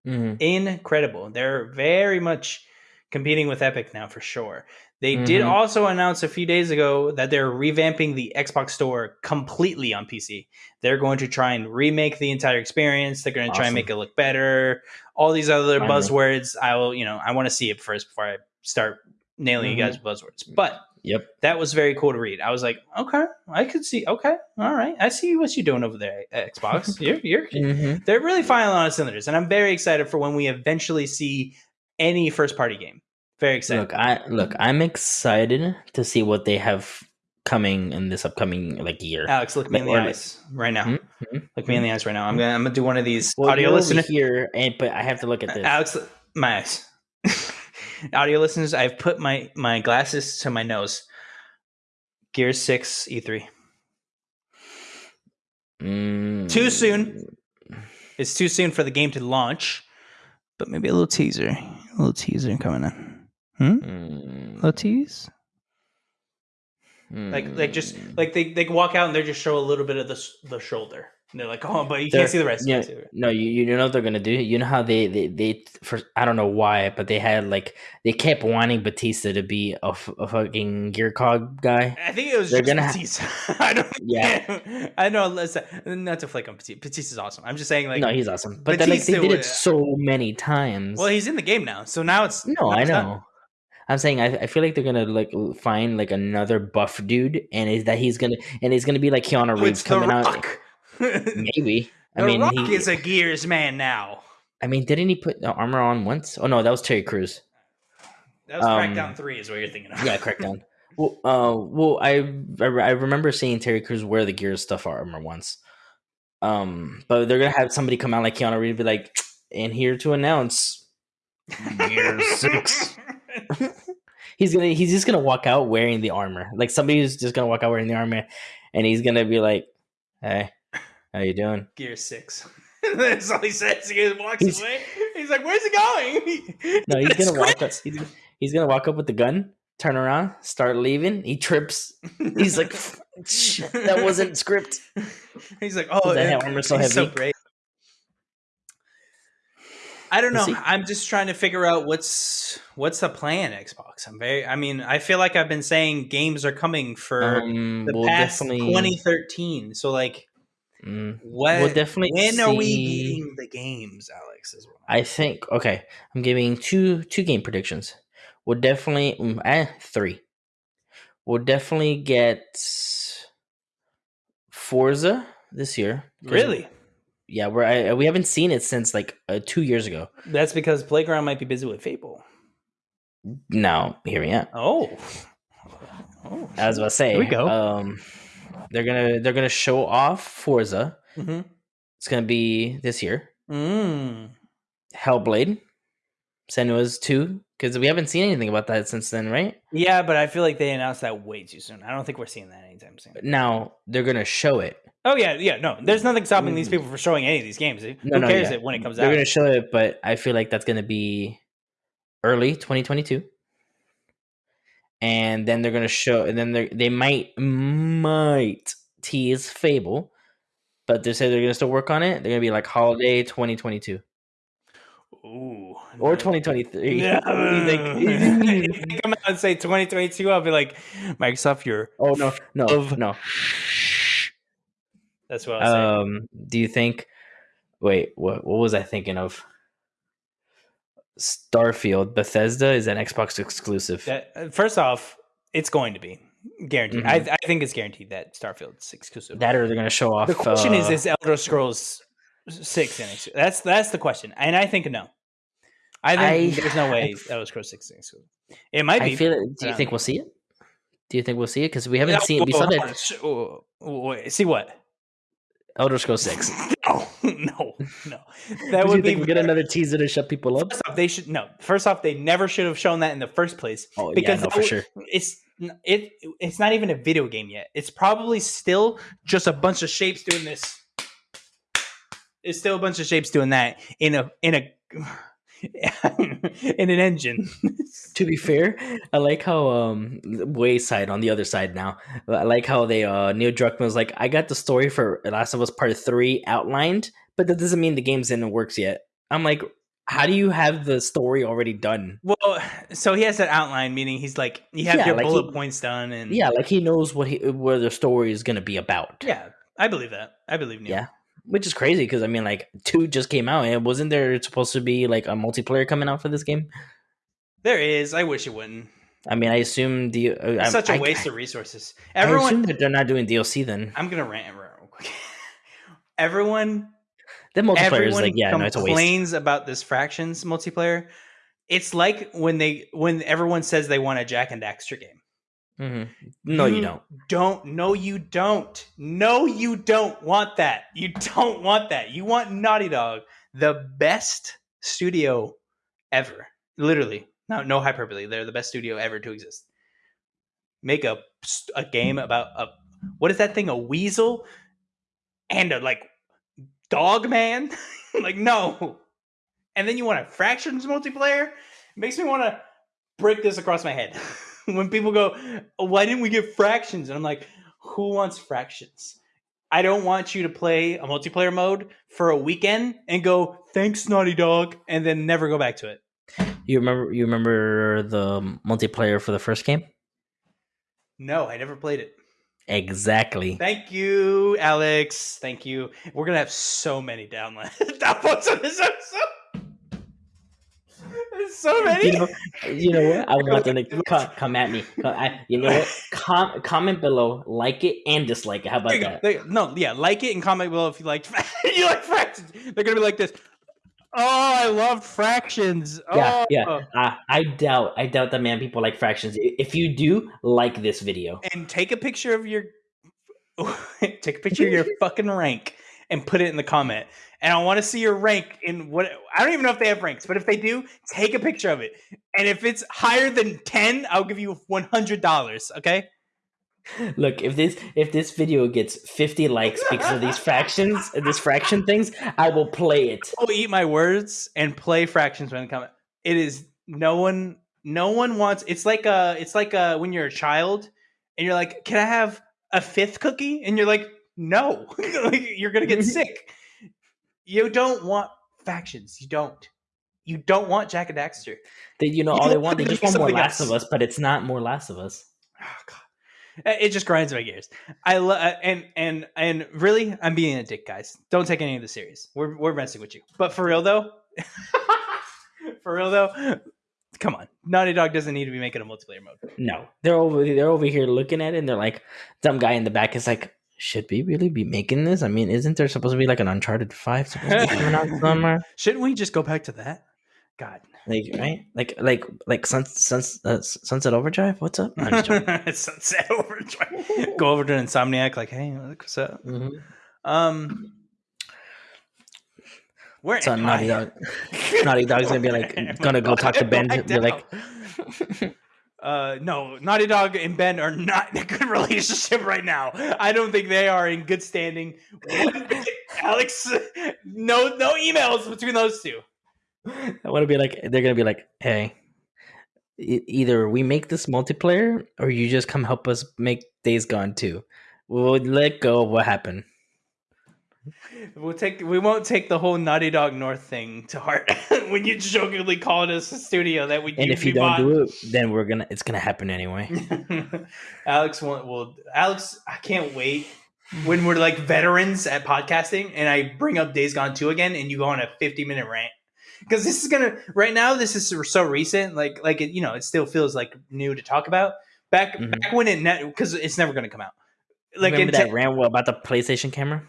Mhm. Incredible. They're very much competing with Epic now for sure. They did Mhm. also announce a few days ago that they're revamping the Xbox Store completely on PC. They're going to try and remake the entire experience. They're going to try and make it look better. All these other Finally. buzzwords, I will, you know, I want to see it first before I start nailing Mhm. you guys with buzzwords. But Yep. that was very cool to read. I was like, okay, I could see. Okay, all right, I see what you're doing over there, Xbox. You're you're Mhm. they're really firing on cylinders, and I'm very excited for when we eventually see any first party game. Very excited. Look, I look. I'm excited to see what they have coming in this upcoming like year. Alex, look me in the eyes right now. Hmm? Hmm? Look me in the eyes right now. I'm gonna I'm gonna do one of these Well, audio listeners. here, and but I have to look at this. Alex, my eyes. audio listeners, I've put my my glasses to my nose. Gear Six E E3. Mm. Too soon. It's too soon for the game to launch, but maybe a little teaser, a little teaser coming in. Hmm? Mm. little tease. Like, like just Mm. like they they can walk out and they just show a little bit of the the shoulder. And they're like, oh, but you They're- can't see the rest. Yeah, can't see the rest. no, you you know what they're gonna do. You know how they they they for I don't know why, but they had like they kept wanting Batista to be a, f- a fucking gear cog guy. I think it was They're just gonna ha- Batista. I don't. Yeah. I know. Listen, not to flake on Batista. Batista's awesome. I'm just saying, like, no, he's awesome, but then like they did it so many times. well, he's in the game now, so now it's no, I done. know. I'm saying I, I feel like they're gonna like find like another buff dude, and is that he's gonna and he's gonna be like Keanu Oh, Reeves the coming out. Rock. The Maybe. I mean, Rock he, is a Gears man now. I mean, didn't he put the armor on once? Oh no, that was Terry Crews. That was Um, Crackdown Three, is what you're thinking of. Yeah, Crackdown. well, uh, well, I I I remember seeing Terry Crews wear the Gears stuff armor once. Um, but they're gonna have somebody come out like Keanu Reeves, be like, and here to announce, Gears Six. He's gonna he's just gonna walk out wearing the armor. Like somebody's just gonna walk out wearing the armor, and he's gonna be like, "Hey, how you doing?" Gear Six. That's all he says. He walks He's- away. He's like, "Where's he going?" No, he's gonna walk up. He's, he's gonna walk up with the gun, turn around, start leaving. He trips. He's like, "That wasn't script." He's like, "Oh, that yeah, so heavy? great." I don't know. I'm just trying to figure out what's what's the plan. Xbox. I'm very. I mean, I feel like I've been saying games are coming for Um, the we'll past definitely 2013. So like, Mm, what? We'll definitely when are we see- getting the games, Alex? Is what I think okay. I'm giving two two game predictions. We'll definitely mm, eh, three. We'll definitely get Forza this year. really. Yeah, we're I, we haven't seen it since like uh, two years ago. That's because Playground might be busy with Fable. Now here we are. Oh. Oh. I was about to say. Here we go. Um, they're gonna they're gonna show off Forza. hmm It's gonna be this year. Mm. Hellblade, Senua's two, because we haven't seen anything about that since then, right? Yeah, but I feel like they announced that way too soon. I don't think we're seeing that anytime soon. But Now they're gonna show it. Oh yeah, yeah. No, there's nothing stopping these people from showing any of these games. No, Who no, cares yeah. it when it comes out? They're gonna show it, but I feel like that's gonna be early 2022. And then they're gonna show, and then they they might might tease Fable, but they say they're gonna still work on it. They're gonna be like holiday 2022 Ooh. or 2023. Yeah. What do you think? if they come out and say 2022, I'll be like, Microsoft, you're. oh no, no, Of- no. That's what I was saying. Um, do you think? Wait, what? What was I thinking of? Starfield, Bethesda is an Xbox exclusive. That, uh, first off, it's going to be guaranteed. I, I think it's guaranteed that Starfield's exclusive. Mm-hmm. that or they're gonna show off. the question is: uh, Is Elder Scrolls Six an exclusive? That's that's the question, and I think no. I think I- there's no way I- Elder Scrolls Six is exclusive. It might be. I feel. Do you um, think we'll see it? Do you think we'll see it? Because we haven't seen. We saw hold that on. Sh- whoa, whoa, wait, See what? Elder Scrolls Six. No, no, no. That would be. we get another teaser to shut people up. First off, they should no. First off, they never should have shown that in the first place. Oh because yeah, no, for would- sure. It's it. It's not even a video game yet. It's probably still just a bunch of shapes doing this. It's still a bunch of shapes doing that in a in a. in an engine. to be fair, I like how um Wayside on the other side now. I like how they uh Neil Druckmann was like, I got the story for Last of Us Part Three outlined, but that doesn't mean the game's in the works yet. I'm like, how do you have the story already done? Well, so he has that outline, meaning he's like, you have Yeah, your like bullet he- points done, and Yeah, like he knows what he where the story is gonna be about. yeah, I believe that. I believe Neil. Yeah. Which is crazy because I mean, like two just came out, and wasn't there supposed to be like a multiplayer coming out for this game? there is. I wish it wouldn't. I mean, I assume the uh, It's I- such a I- waste of resources. I assume Everyone, that they're not doing DLC then. I'm gonna rant real quick. Everyone The multiplayer is like, yeah, no, it's a waste. complains about this fractions multiplayer. It's like when they when everyone says they want a Jak and Daxter game. Hmm No, you You- don't. Don't no you don't. No you don't want that. You don't want that. You want Naughty Dog, the best studio ever. Literally. No no hyperbole. They're the best studio ever to exist. Make a a game about a what is that thing? A weasel and a like dog man? like no. And then you want a fractions multiplayer? It makes me want to break this across my head. when people go, "Oh, "Why didn't we get fractions?" and I'm like, "Who wants fractions?" I don't want you to play a multiplayer mode for a weekend and go, "Thanks, Naughty Dog," and then never go back to it. You remember? You remember the multiplayer for the first game? No, I never played it. Exactly. Thank you, Alex. Thank you. We're gonna have so many downloads downloads on this episode. So many. You know, you know what? I want them to come, come at me. Come- I, you know what? Com- comment below, like it and dislike it. How about There you go. that? Go. No, yeah, like it and comment below if you liked you like fractions. They're gonna be like this. Oh, I love fractions. Yeah, oh. yeah. I, I doubt. I doubt that man people like fractions. If you do, like this video. And take a picture of your take a picture of your fucking rank and put it in the comment. And I want to see your rank in what I don't even know if they have ranks, but if they do, take a picture of it. And if it's higher than 10, I'll give you $100, okay? Look, if this if this video gets fifty likes because of these fractions, this fraction things, I will play it. I'll eat my words and play fractions when it comes. It is no one no one wants it's like a it's like a when you're a child and you're like, "Can I have a fifth cookie?" and you're like, "No." Like, you're going to get sick. You don't want factions. You don't. You don't want Jak and Daxter. They, you know, You all they want they just want more Last else. of Us, but it's not more Last of Us. Oh god. It just grinds my gears. I love uh, and and and really, I'm being a dick, guys. Don't take any of this serious. We're we're messing with you. But for real though, for real though, come on. Naughty Dog doesn't need to be making a multiplayer mode. No, they're over they're over here looking at it, and they're like, some guy in the back is like, should we really be making this? I mean, isn't there supposed to be like an Uncharted Five supposed to be coming out somewhere? Shouldn't we just go back to that? God, Like right, like like like Sun, Sun, uh, Sunset Overdrive. What's up? No, I'm just joking. Sunset Overdrive. Go over to Insomniac, like, hey, what's up. Mhm. Um, where So am Naughty I? Dog, Naughty Dog's gonna be like, gonna go talk to Bend. Be like. Uh, no, Naughty Dog and Bend are not in a good relationship right now. I don't think they are in good standing. Alex, no, no emails between those two. I want to be like, they're gonna be like, hey, either we make this multiplayer or you just come help us make Days Gone too. We'll let go of what happened. We'll take. We won't take the whole Naughty Dog North thing to heart when you jokingly called us a studio that we. And if you don't do it, then we're gonna, it's gonna happen anyway. Alex will, will. Alex, I can't wait when we're like veterans at podcasting, and I bring up Days Gone two again, and you go on a fifty minute rant because this is gonna. Right now, this is so recent. Like, like it, you know, it still feels like new to talk about. Back, Mhm. back when it net because it's never gonna come out. Like, Remember it that rant about the PlayStation camera?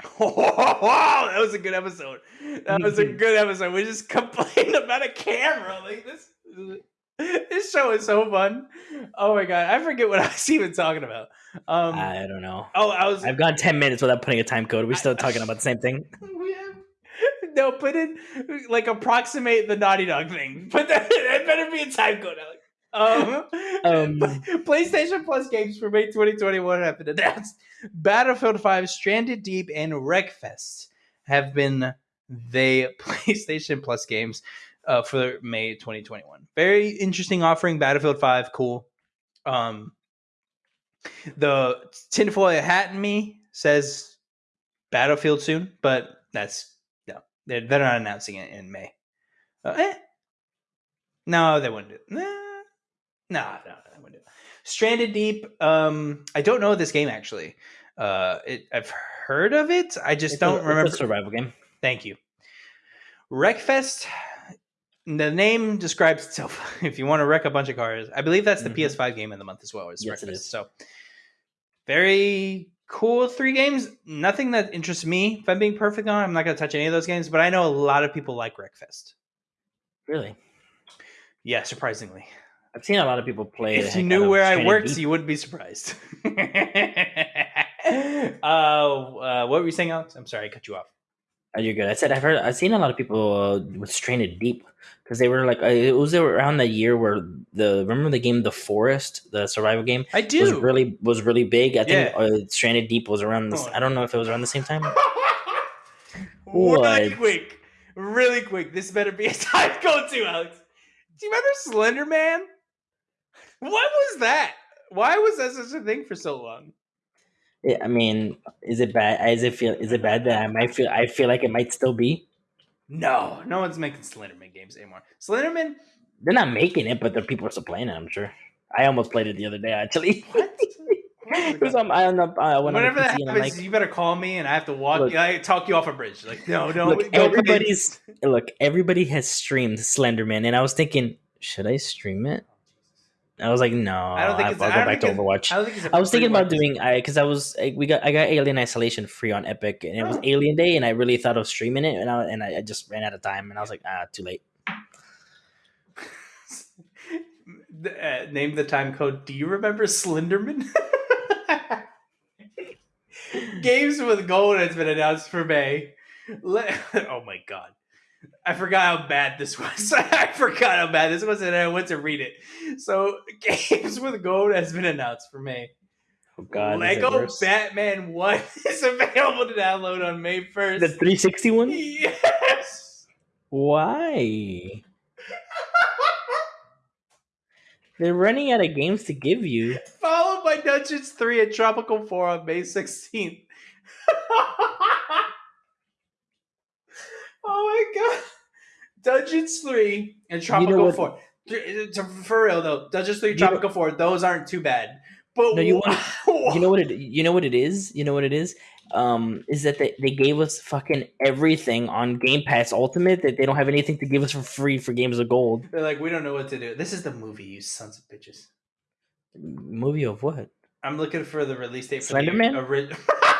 wow, that was a good episode. That was a good episode. We just complained about a camera. Like this, this show is so fun. Oh my god, I forget what I was even talking about. Um, I don't know. oh, I was. I've gone ten minutes without putting a time code. Are We're still talking about the same thing. We have- no, put in like approximate the Naughty Dog thing. Put that. It better be a time code, Alex. Um, Um, PlayStation Plus games for May 2021 have been announced. Battlefield 5, Stranded Deep, and Wreckfest have been the PlayStation Plus games uh, for May 2021. Very interesting offering. Battlefield 5, cool. Um, the tinfoil hat in me says Battlefield soon, but that's no, they're, they're not announcing it in May. Uh, eh. No, they wouldn't do it. Nah. No, no, they wouldn't do it. Stranded Deep. Um, I don't know this game actually. Uh, it, I've heard of it. I just It's don't a, it's a remember. survival game. Thank you. Wreckfest. The name describes itself. If you want to wreck a bunch of cars, I believe that's the Mhm. PS5 game of the month as well. Is Yes, it Wreckfest. is. So very cool. Three games. Nothing that interests me. If I'm being perfect on, I'm not going to touch any of those games. But I know a lot of people like Wreckfest. Really, Yeah, surprisingly. I've seen a lot of people play. If you knew where I worked, Deep. you wouldn't be surprised. uh, uh, what were you saying, Alex? I'm sorry, I cut you off. Oh, you're good. I said I've heard. I've seen a lot of people uh, with Stranded Deep because they were like uh, it was around the year where the remember the game The Forest, the survival game I was do. really was really big. I think Yeah. uh, Stranded Deep was around this. Oh. I don't know if it was around the same time. really quick, really quick. This better be a time go to, Alex. Do you remember Slender Man? What was that? Why was that such a thing for so long? Yeah, I mean, is it bad? Is it feel? Is it bad that I might feel? I feel like it might still be. No, no one's making Slenderman games anymore. Slenderman, They're not making it, but the people are still playing it. I'm sure. I almost played it the other day. Actually, what? it was on. I on the, uh, when Whenever that PC and I'm happens, like, you better call me, and I have to walk. Look. I talk you off a bridge. Like, no, no, look, no, everybody's look. Everybody has streamed Slenderman, and I was thinking, should I stream it? I was like, no. I don't think I'll, it's. I'll go back to Overwatch. I, don't think it's a I was thinking about doing I because I was I, we got I got Alien Isolation free on Epic and it was Oh. Alien Day and I really thought of streaming it and I and I, I just ran out of time and I was like ah too late. The- uh, name the time code. Do you remember Slenderman? Games with gold has been announced for May. Le- oh my god. I forgot how bad this was. I forgot how bad this was, and I went to read it. So, Games with Gold has been announced for May. Oh God, Lego? Batman 1 is available to download on May 1st. the 360 one. Yes! Why? They're running out of games to give you. Followed by Dungeons 3 and Tropico 4 on May 16th. Oh my god. Dungeons 3 and Tropico what- 4. To- to- For real though, Dungeons 3 You know- Tropical 4, those aren't too bad. But No, you You know what it? You know what it is. You know what it is. Um, is that they, they gave us fucking everything on Game Pass Ultimate that they don't have anything to give us for free for Games of Gold. They're like, we don't know what to do. This is the movie, you sons of bitches. Movie of what? I'm looking for the release date for Slenderman? the ori-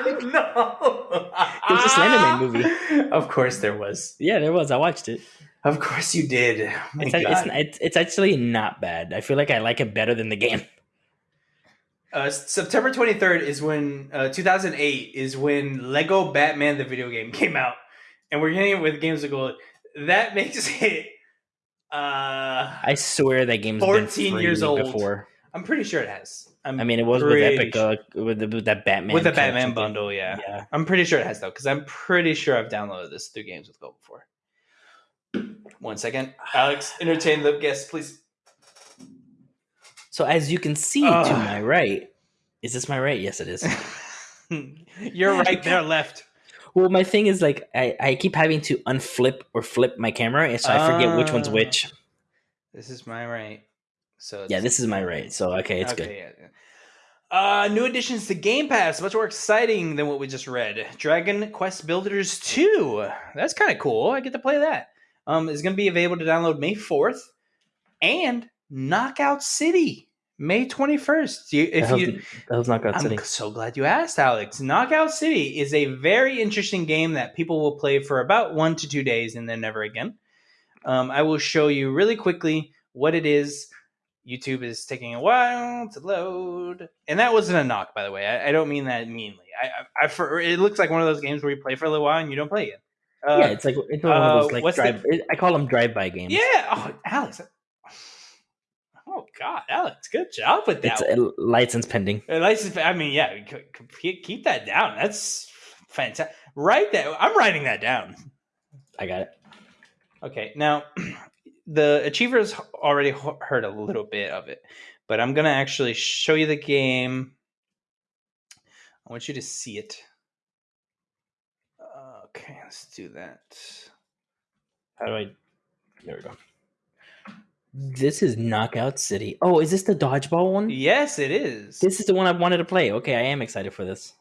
no. There's a Slenderman movie. Of course there was. Yeah, there was. I watched it. Of course you did. Oh It's, it's, it's it's actually not bad. I feel like I like it better than the game. Uh, September 23rd is when uh, 2008 is when Lego Batman the video game came out, and we're getting it with Games of Gold. That makes it. Uh, I swear that game's 14 been years old. before. I'm pretty sure it has. I'm I mean, it was with Epic sure- uh, with, the, with that Batman with the Batman bundle. Yeah. Yeah. I'm pretty sure it has though, because I'm pretty sure I've downloaded this through Games with Gold before. One second, Alex, entertain the guests, please. So as you can see Ugh. to my right, is this my right? Yes, it is. You're right there, left. well, my thing is like I, I keep having to unflip or flip my camera, and so I forget which one's Ah. which. This is my right. So Yeah, this is my rate. So okay, it's good. yeah, yeah. Uh, new additions to Game Pass, much more exciting than what we just read. Dragon Quest Builders 2. That's kind of cool. I get to play that. Um, is going to be available to download May 4th. And Knockout City, May 21st. You, if you, the hell's Knockout I'm City? so glad you asked, Alex. Knockout City is a very interesting game that people will play for about one to two days and then never again. Um, I will show you really quickly what it is. YouTube is taking a while to load, and that wasn't a knock, by the way. I, I don't mean that meanly. I, I, I for, it looks like one of those games where you play for a little while and you don't play it. Uh, yeah, it's like it's one of uh, those like what's the- I call them drive-by games. yeah. Oh, Alex. Oh God, Alex, good job with that. it's one. a license pending. Uh, license. I mean, yeah, keep that down. That's fantastic. Write that. I'm writing that down. I got it. Okay, now the achievers already heard a little bit of it, but I'm gonna actually show you the game. I want you to see it. Okay, let's do that. How do I? There we go. This is Knockout City. Oh, is this the dodgeball one? Yes, it is. This is the one I wanted to play. Okay, I am excited for this.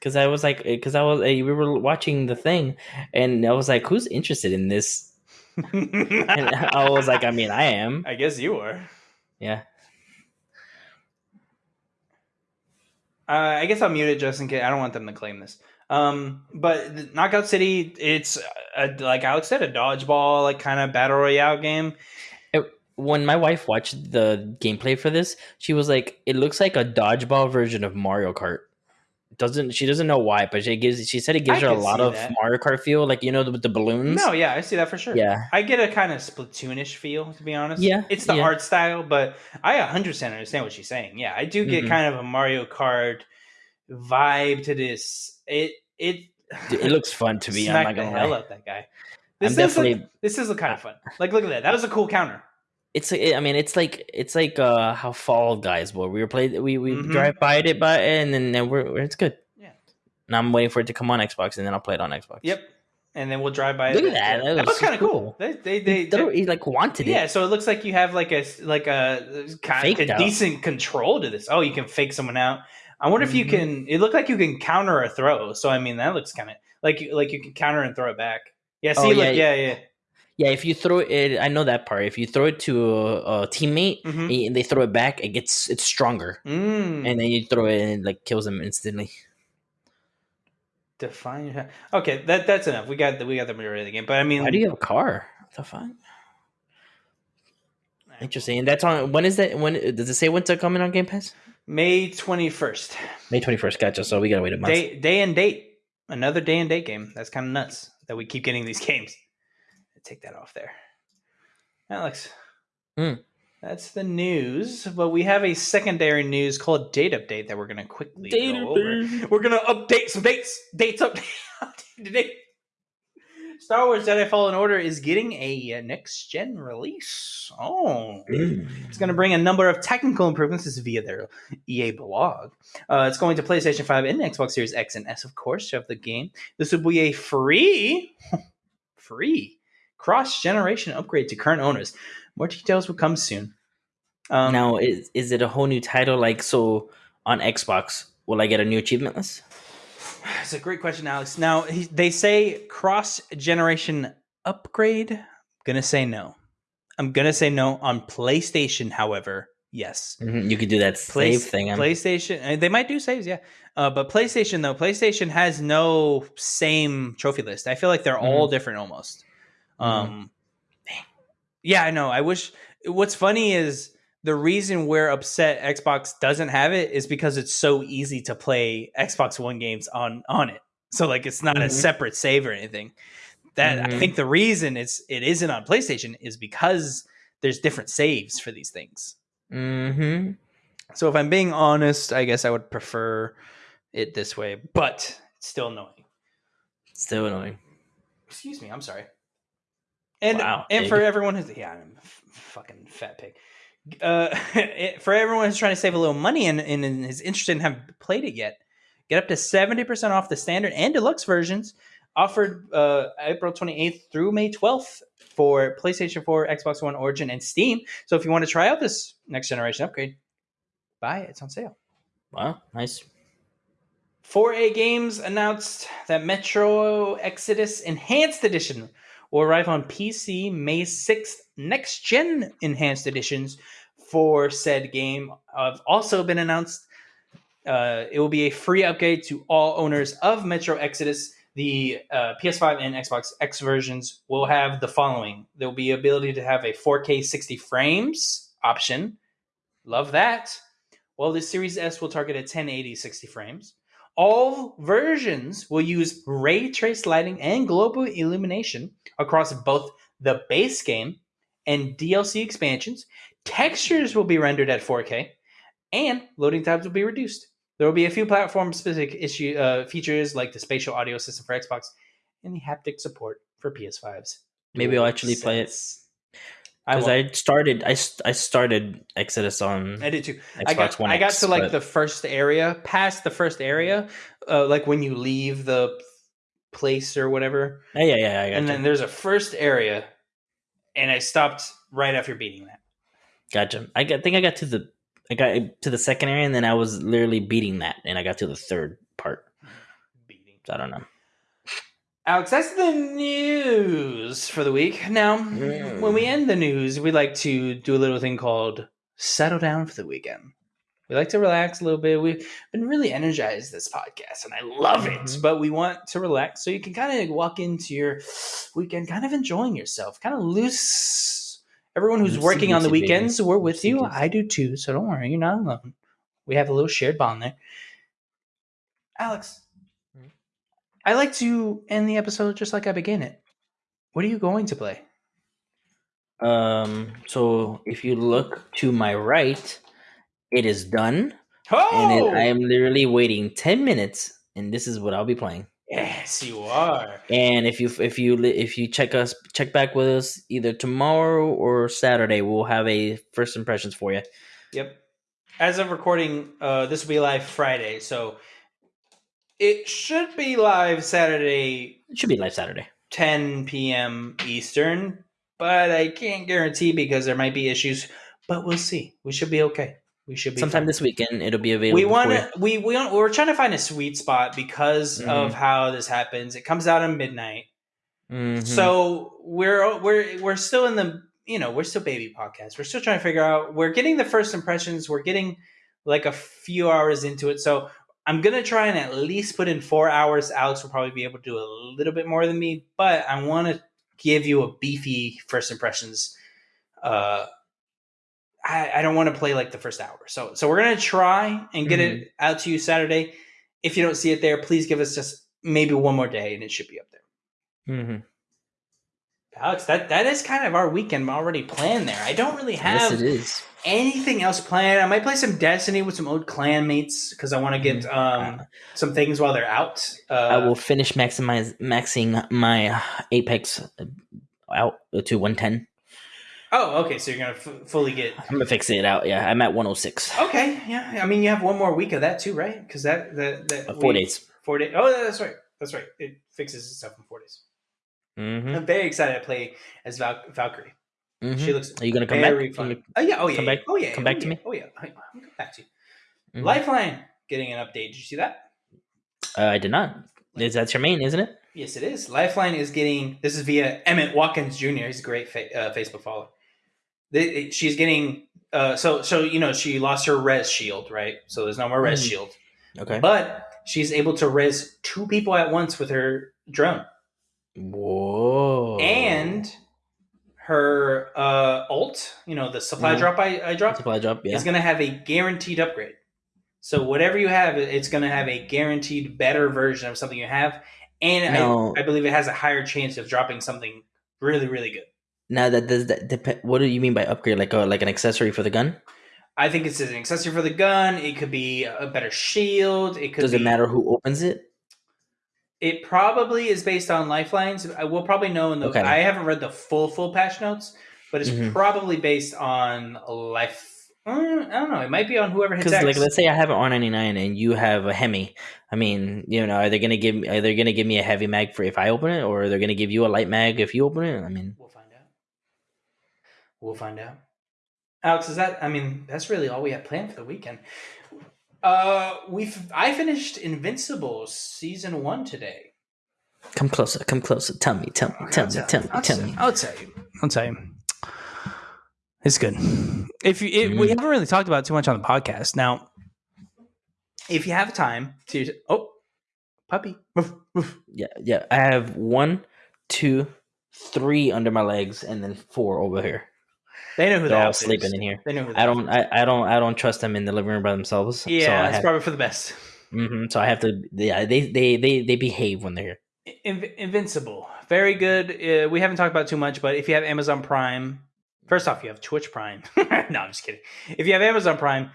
Cause I was like, cause I was, eh, we were watching the thing, and I was like, who's interested in this? And I was like, I mean, I am. I guess you are. Yeah. Uh, I guess I'll mute it just in case. I don't want them to claim this. Um, but Knockout City, it's a, like Alex said, a dodgeball, like kind of battle royale game. When my wife watched the gameplay for this, she was like, "It looks like a dodgeball version of Mario Kart." Doesn't she doesn't know why, but she gives she said it gives I her a lot of that. Mario Kart feel, like you know with the balloons. No, yeah, I see that for sure. Yeah. I get a kind of Splatoonish feel, to be honest. Yeah, it's the yeah. art style, but I 100% understand what she's saying. Yeah, I do get Mhm. kind of a Mario Kart vibe to this. It it Dude, it looks fun to me. I'm not the gonna hell lie. out that guy. I'm This is definitely. like, this is kind of fun. Like, look at that. That was a cool counter. It's I mean it's like it's like uh how Fall Guys were. We were played we we Mhm. drive by it by and then, then we're, it's good. Yeah. And I'm waiting for it to come on Xbox and then I'll play it on Xbox. Yep. And then we'll drive by. Look it. at that. That, That was was kind of cool. cool. They they they, He, thought he like wanted it. yeah. So it looks like you have like a like a kind Faked of a decent control to this. Oh, you can fake someone out. I wonder if you Mhm. can. It looked like you can counter a throw. So I mean, that looks kind of like you- like you can counter and throw it back. Yeah. See, Oh, look, yeah, yeah, yeah. Yeah, if you throw it, I know that part. If you throw it to a, a teammate Mhm. and they throw it back, it gets it's stronger, Mm. and then you throw it and it like kills them instantly. Define. your- Okay, that that's enough. We got the we got the majority of the game. But I mean, Why do you have a car? What the fuck? Interesting. And that's on. When is that? When does it say when to come in on Game Pass? May twenty first. May twenty first. Gotcha. So we gotta wait a month. Day day and date. Another day and date game. That's kind of nuts that we keep getting these games. Take that off there, Alex. Hmm. That's the news, but we have a secondary news called date update that we're gonna quickly Date go over. We're gonna update some dates. Dates update. update today. Star Wars Jedi Fallen Order is getting a uh, next gen release. Oh, it's going to bring a number of technical improvements. This is via their EA blog. Uh, it's going to PlayStation 5 and Xbox Series X and S, of course, of the game. This will be a free, free cross generation upgrade to current owners. More details will come soon. Um, now is is it a whole new title? Like so on Xbox, will I get a new achievement list? It's a great question, Alex. Now he, they say cross generation upgrade. I'm gonna say no. I'm gonna say no on PlayStation. However, yes. Mhm, You could do that Play- save thing. on- PlayStation. uh, They might do saves, yeah. Uh, but PlayStation though, PlayStation has no same trophy list. I feel like they're all different almost. Um, yeah, I know. I wish. What's funny is the reason we're upset Xbox doesn't have it is because it's so easy to play Xbox One games on on it. So like it's not a Mhm. separate save or anything. That I Mhm. think the reason it's it isn't on PlayStation is because there's different saves for these things. Mhm. So if I'm being honest, I guess I would prefer it this way, but it's still annoying. Still annoying. Excuse me, I'm sorry. And Wow, and pig. for everyone who's yeah, I'm fucking fat pig. Uh, it- for everyone who's trying to save a little money and, and is interested and haven't played it yet, get up to seventy percent off the standard and deluxe versions. Offered uh, April twenty eighth through May twelfth for PlayStation Four, Xbox One, Origin, and Steam. So if you want to try out this next generation upgrade, buy it. It's on sale. Wow, nice. 4A Games announced that Metro Exodus Enhanced Edition will arrive on PC May 6th. Next gen Enhanced Editions for said game have also been announced. Uh, it will be a free upgrade to all owners of Metro Exodus. The uh, PS5 and Xbox X versions will have the following there will be ability to have a 4K 60 frames option. Love that. Well, the Series S will target a 1080 60 frames. All versions will use ray trace lighting and global illumination across both the base game and DLC expansions. Textures will be rendered at 4K, and loading times will be reduced. There will be a few platform specific issue uh, features like the spatial audio system for Xbox and the haptic support for PS5s. Maybe I'll actually play it. I, Because won't. I, started, I, I started Exodus on I did too. Xbox I got One I got X, to like but- the first area, past the first area, uh, like when you leave the place or whatever, Yeah, yeah, yeah. I got and you. then there's a first area, and I stopped right after beating that. Gotcha. I got, think I got to the I got to the second area, and then I was literally beating that, and I got to the third part. Beating. So I don't know. Alex, that's the news for the week. Now, Mm. when we end the news, we like to do a little thing called settle down for the weekend. We like to relax a little bit. We've been really energized this podcast, and I love it. Mhm. But we want to relax so you can kind of walk into your weekend kind of enjoying yourself, kind of loose. Everyone who's Loosey working on the baby. weekends, we're with you. Loosey. I do too, so don't worry, you're not alone. We have a little shared bond there. Alex, Hmm? I like to end the episode just like I began it. What are you going to play? Um. So if you look to my right, it is done, Oh, and it, I am literally waiting ten minutes, and this is what I'll be playing. yes, you are. And if you if you if you check us check back with us either tomorrow or Saturday, we'll have a first impressions for you. Yep. As of recording, uh, this will be live Friday, so it should be live Saturday, It should be live Saturday. 10 p.m. Eastern, but I can't guarantee because there might be issues. But we'll see. We should be okay. We should be Sometime fine. this weekend, it'll be available. we want to we we want, we're trying to find a sweet spot because Mhm. of how this happens. It comes out at midnight. Mhm. So we're we're we're still in the you know we're still baby podcast. We're still trying to figure out. We're getting the first impressions. We're getting like a few hours into it. So I'm gonna try and at least put in four hours. Alex will probably be able to do a little bit more than me, but I want to give you a beefy first impressions. Uh, I, I don't want to play like the first hour. So so we're gonna try and get it out to you Saturday. If you don't see it there, please give us just maybe one more day, and it should be up there. Mhm. Alex, that that is kind of our weekend already planned there. I don't really have. Yes, have it is. Anything else planned. I might play some Destiny with some old clan mates because I want to get um, some things while they're out. Uh. I will finish maximize maxing my Apex uh, out to 110. Oh, okay. So you're gonna f- fully get. I'm gonna fix it out. Yeah, I'm at 106. Okay, yeah. I mean, you have one more week of that too, right? Because that that that Uh, four we- days. Four days. Oh, that's right. That's right. It fixes itself in four days. Mm-hmm. I'm very excited to play as Val- Valkyrie. She looks Are you gonna come back? fun. Oh yeah. Oh yeah. come yeah. back- Oh yeah. come oh, back to yeah. me? Oh yeah. I'm come back to you. Mhm. Lifeline getting an update. Did you see that? Uh, I did not. Is that your main, isn't it? Yes, it is. Lifeline is getting this is via Emmett Watkins Jr. He's a great fa- uh, Facebook follower. They, she's getting uh, so so you know she lost her res shield, right? So there's no more res Mhm. shield, Okay. but she's able to res two people at once with her drone, Whoa. and her uh, ult, you know, the supply Mhm. drop I, I dropped, supply drop. Yeah. is going to have a guaranteed upgrade. So whatever you have, it's going to have a guaranteed better version of something you have, and. I, I believe it has a higher chance of dropping something really, really good. Now that does that depend? What do you mean by upgrade? Like a like an accessory for the gun? I think it's an accessory for the gun. It could be a better shield. It could. Does be, it matter who opens it? It probably is based on lifelines. I will probably know in the. Okay. I haven't read the full full patch notes, but it's Mhm. probably based on life. uh, I don't know. It might be on whoever hits Because like, let's say I have an R99 and you have a Hemi. I mean, you know, are they gonna give? Are they gonna give me a heavy mag for if I open it, or are they gonna give you a light mag if you open it? I mean, We'll find out. We'll find out. Alex, is that? I mean, that's really all we have planned for the weekend. Uh, we've. I finished Invincible season one today. come closer, come closer. Tell me, tell me, tell me, tell me, I'll tell tell- me. I'll tell you. I'll tell you. It's good. If you, it, we Mhm. haven't really talked about it too much on the podcast. Now, if you have time to, oh, puppy, Woof, woof. Yeah, yeah. I have one, two, three under my legs, and then four over here. They know who They're that all is. sleeping in here. They know who. I don't, I, I don't, I don't trust them in the living room by themselves. Yeah, so it's have, probably for the best. hmm so I have to. Yeah, they, they, they, they behave when they're here. Inv- Invincible, very good. Uh, we haven't talked about it too much, but if you have Amazon Prime, first off, you have Twitch Prime. no, I'm just kidding. If you have Amazon Prime,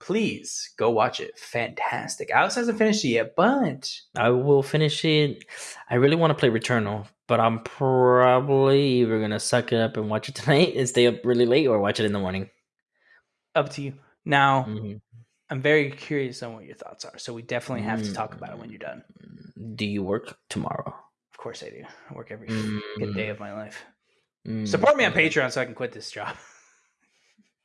please go watch it. Fantastic. Alex hasn't finished it yet, but I will finish it. I really want to play Returnal, but I'm probably either gonna suck it up and watch it tonight and stay up really late, or watch it in the morning. up to you. Now, Mhm. I'm very curious on what your thoughts are. So we definitely have to talk about it when you're done. Do you work tomorrow? Of course I do. I work every fucking day Mm, of my life. mm, Support me on. Patreon so I can quit this job.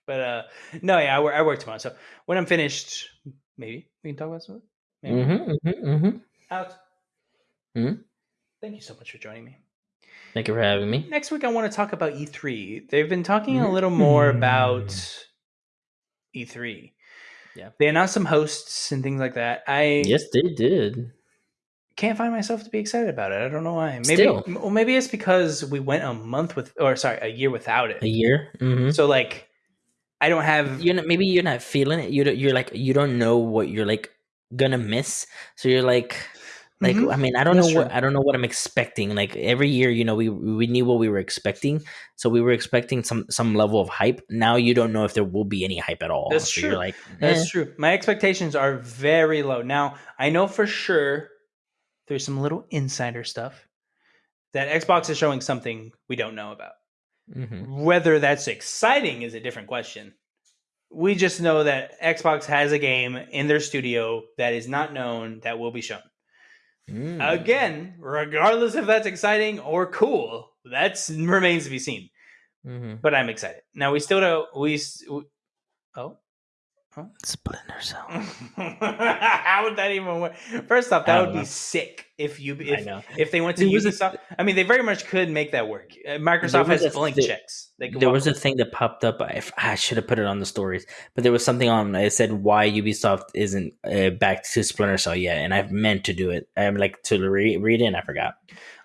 but uh no, yeah, I work, I work tomorrow. So when I'm finished, maybe we can talk about something. Maybe. Mhm, mhm, mhm. Alex. Hmm? Thank you so much for joining me. Thank you for having me. Next week I want to talk about E3. They've been talking a little more about E3. Yeah. They announced some hosts and things like that. I Yes, they did. can't find myself to be excited about it. I don't know why. Maybe Still. well, maybe it's because we went a month with or sorry, a year without it. A year. hmm So like I don't have You're not, maybe you're not feeling it. You don't, you're like you don't know what you're like gonna miss. So you're like like Mhm. I mean I don't That's know what true. I don't know what I'm expecting. Like every year, you know, we we knew what we were expecting, so we were expecting some some level of hype. Now you don't know if there will be any hype at all. That's so true. You're like That's eh. true. My expectations are very low. Now, I know for sure there's some little insider stuff that Xbox is showing something we don't know about. Mhm. Whether that's exciting is a different question. We just know that Xbox has a game in their studio that is not known that will be shown. Mm. Again, regardless if that's exciting or cool, that remains to be seen. Mhm. But I'm excited. Now we still don't. We, we oh, Splinter Cell. how would that even work? First off, that would be sick if you if know. if they went to There was a- Ubisoft. I mean, they very much could make that work. Uh, Microsoft has blank thi- checks. There was a thing that popped up. I, I should have put it on the stories, but there was something on. It said why Ubisoft isn't uh, back to Splinter Cell yet, and I've meant to do it. I'm like to re- read it, and I forgot.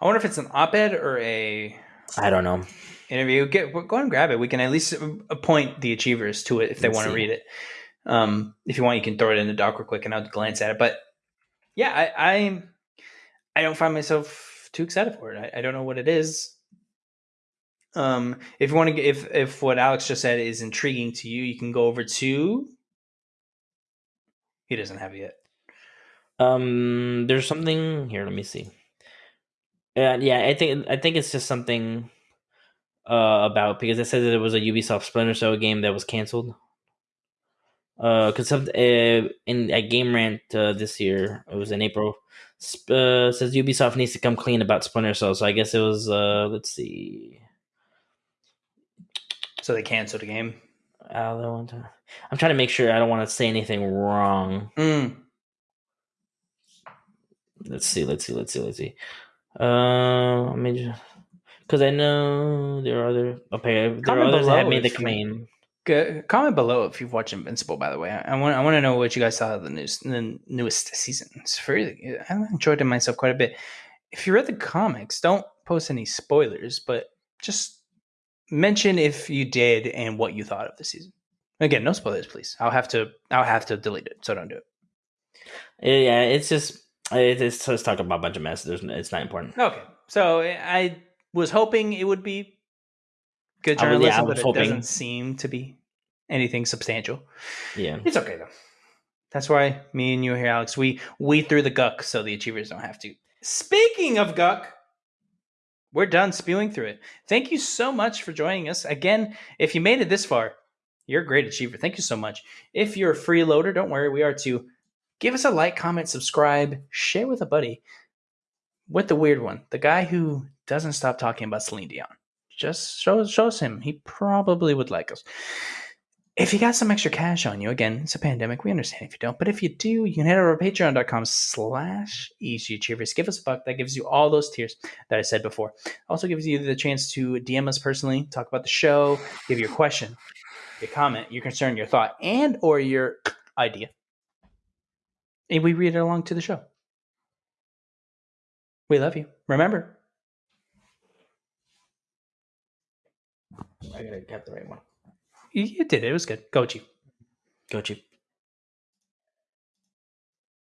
I wonder if it's an op-ed or a I don't know. interview. Get go and grab it. We can at least appoint the achievers to it if they Let's want to read it. Um, if you want, you can throw it in the doc real quick, and I'll glance at it. But yeah, I I, I don't find myself too excited for it. I, I don't know what it is. Um, if you want to, if if what Alex just said is intriguing to you, you can go over to. He doesn't have it yet. Um, there's something here. Let me see. Uh, yeah, I think I think it's just something uh, about because it says that it was a Ubisoft Splinter Cell game that was canceled. Uh, because uh, in at Game Rant uh, this year, it was in April. sp- Uh, says Ubisoft needs to come clean about Splinter Cell. So I guess it was. Uh, let's see. So they canceled the game. Uh, one time. I'm trying to make sure I don't want to say anything wrong. Mm. Let's see. Let's see. Let's see. Let's see. Uh, let me just because I know there are other okay. There are others that have made the claim. G- comment below if you've watched Invincible. By the way, I want I want to know what you guys thought of the news, the newest season. It's very I enjoyed it myself quite a bit. If you read the comics, don't post any spoilers, but just mention if you did and what you thought of the season. Again, no spoilers, please. I'll have to I'll have to delete it, so don't do it. Yeah, it's just it- it's just talking about a bunch of mess. There's it's not important. Okay, so I was hoping it would be good I was- yeah, I journalism, but it hoping. doesn't seem to be anything substantial. Yeah, It's okay though. That's why me and you are here, Alex. We we threw the guck so the achievers don't have to. Speaking of guck, we're done spewing through it. Thank you so much for joining us. Again, if you made it this far, you're a great achiever. Thank you so much. If you're a freeloader, don't worry, we are too. Give us a like, comment, subscribe, share with a buddy. With the weird one, the guy who doesn't stop talking about Celine Dion. Just show, show us him. He probably would like us. If you got some extra cash on you, again, it's a pandemic. We understand if you don't. But if you do, you can head over to patreon.com slash easy achievers. Give us a buck. That gives you all those tiers that I said before. Also gives you the chance to DM us personally, talk about the show, give your question, your comment, your concern, your thought, and or your idea. And we read it along to the show. We love you. Remember, I gotta get the right one. You, did it. It was good. Go, Chief. Go cheap.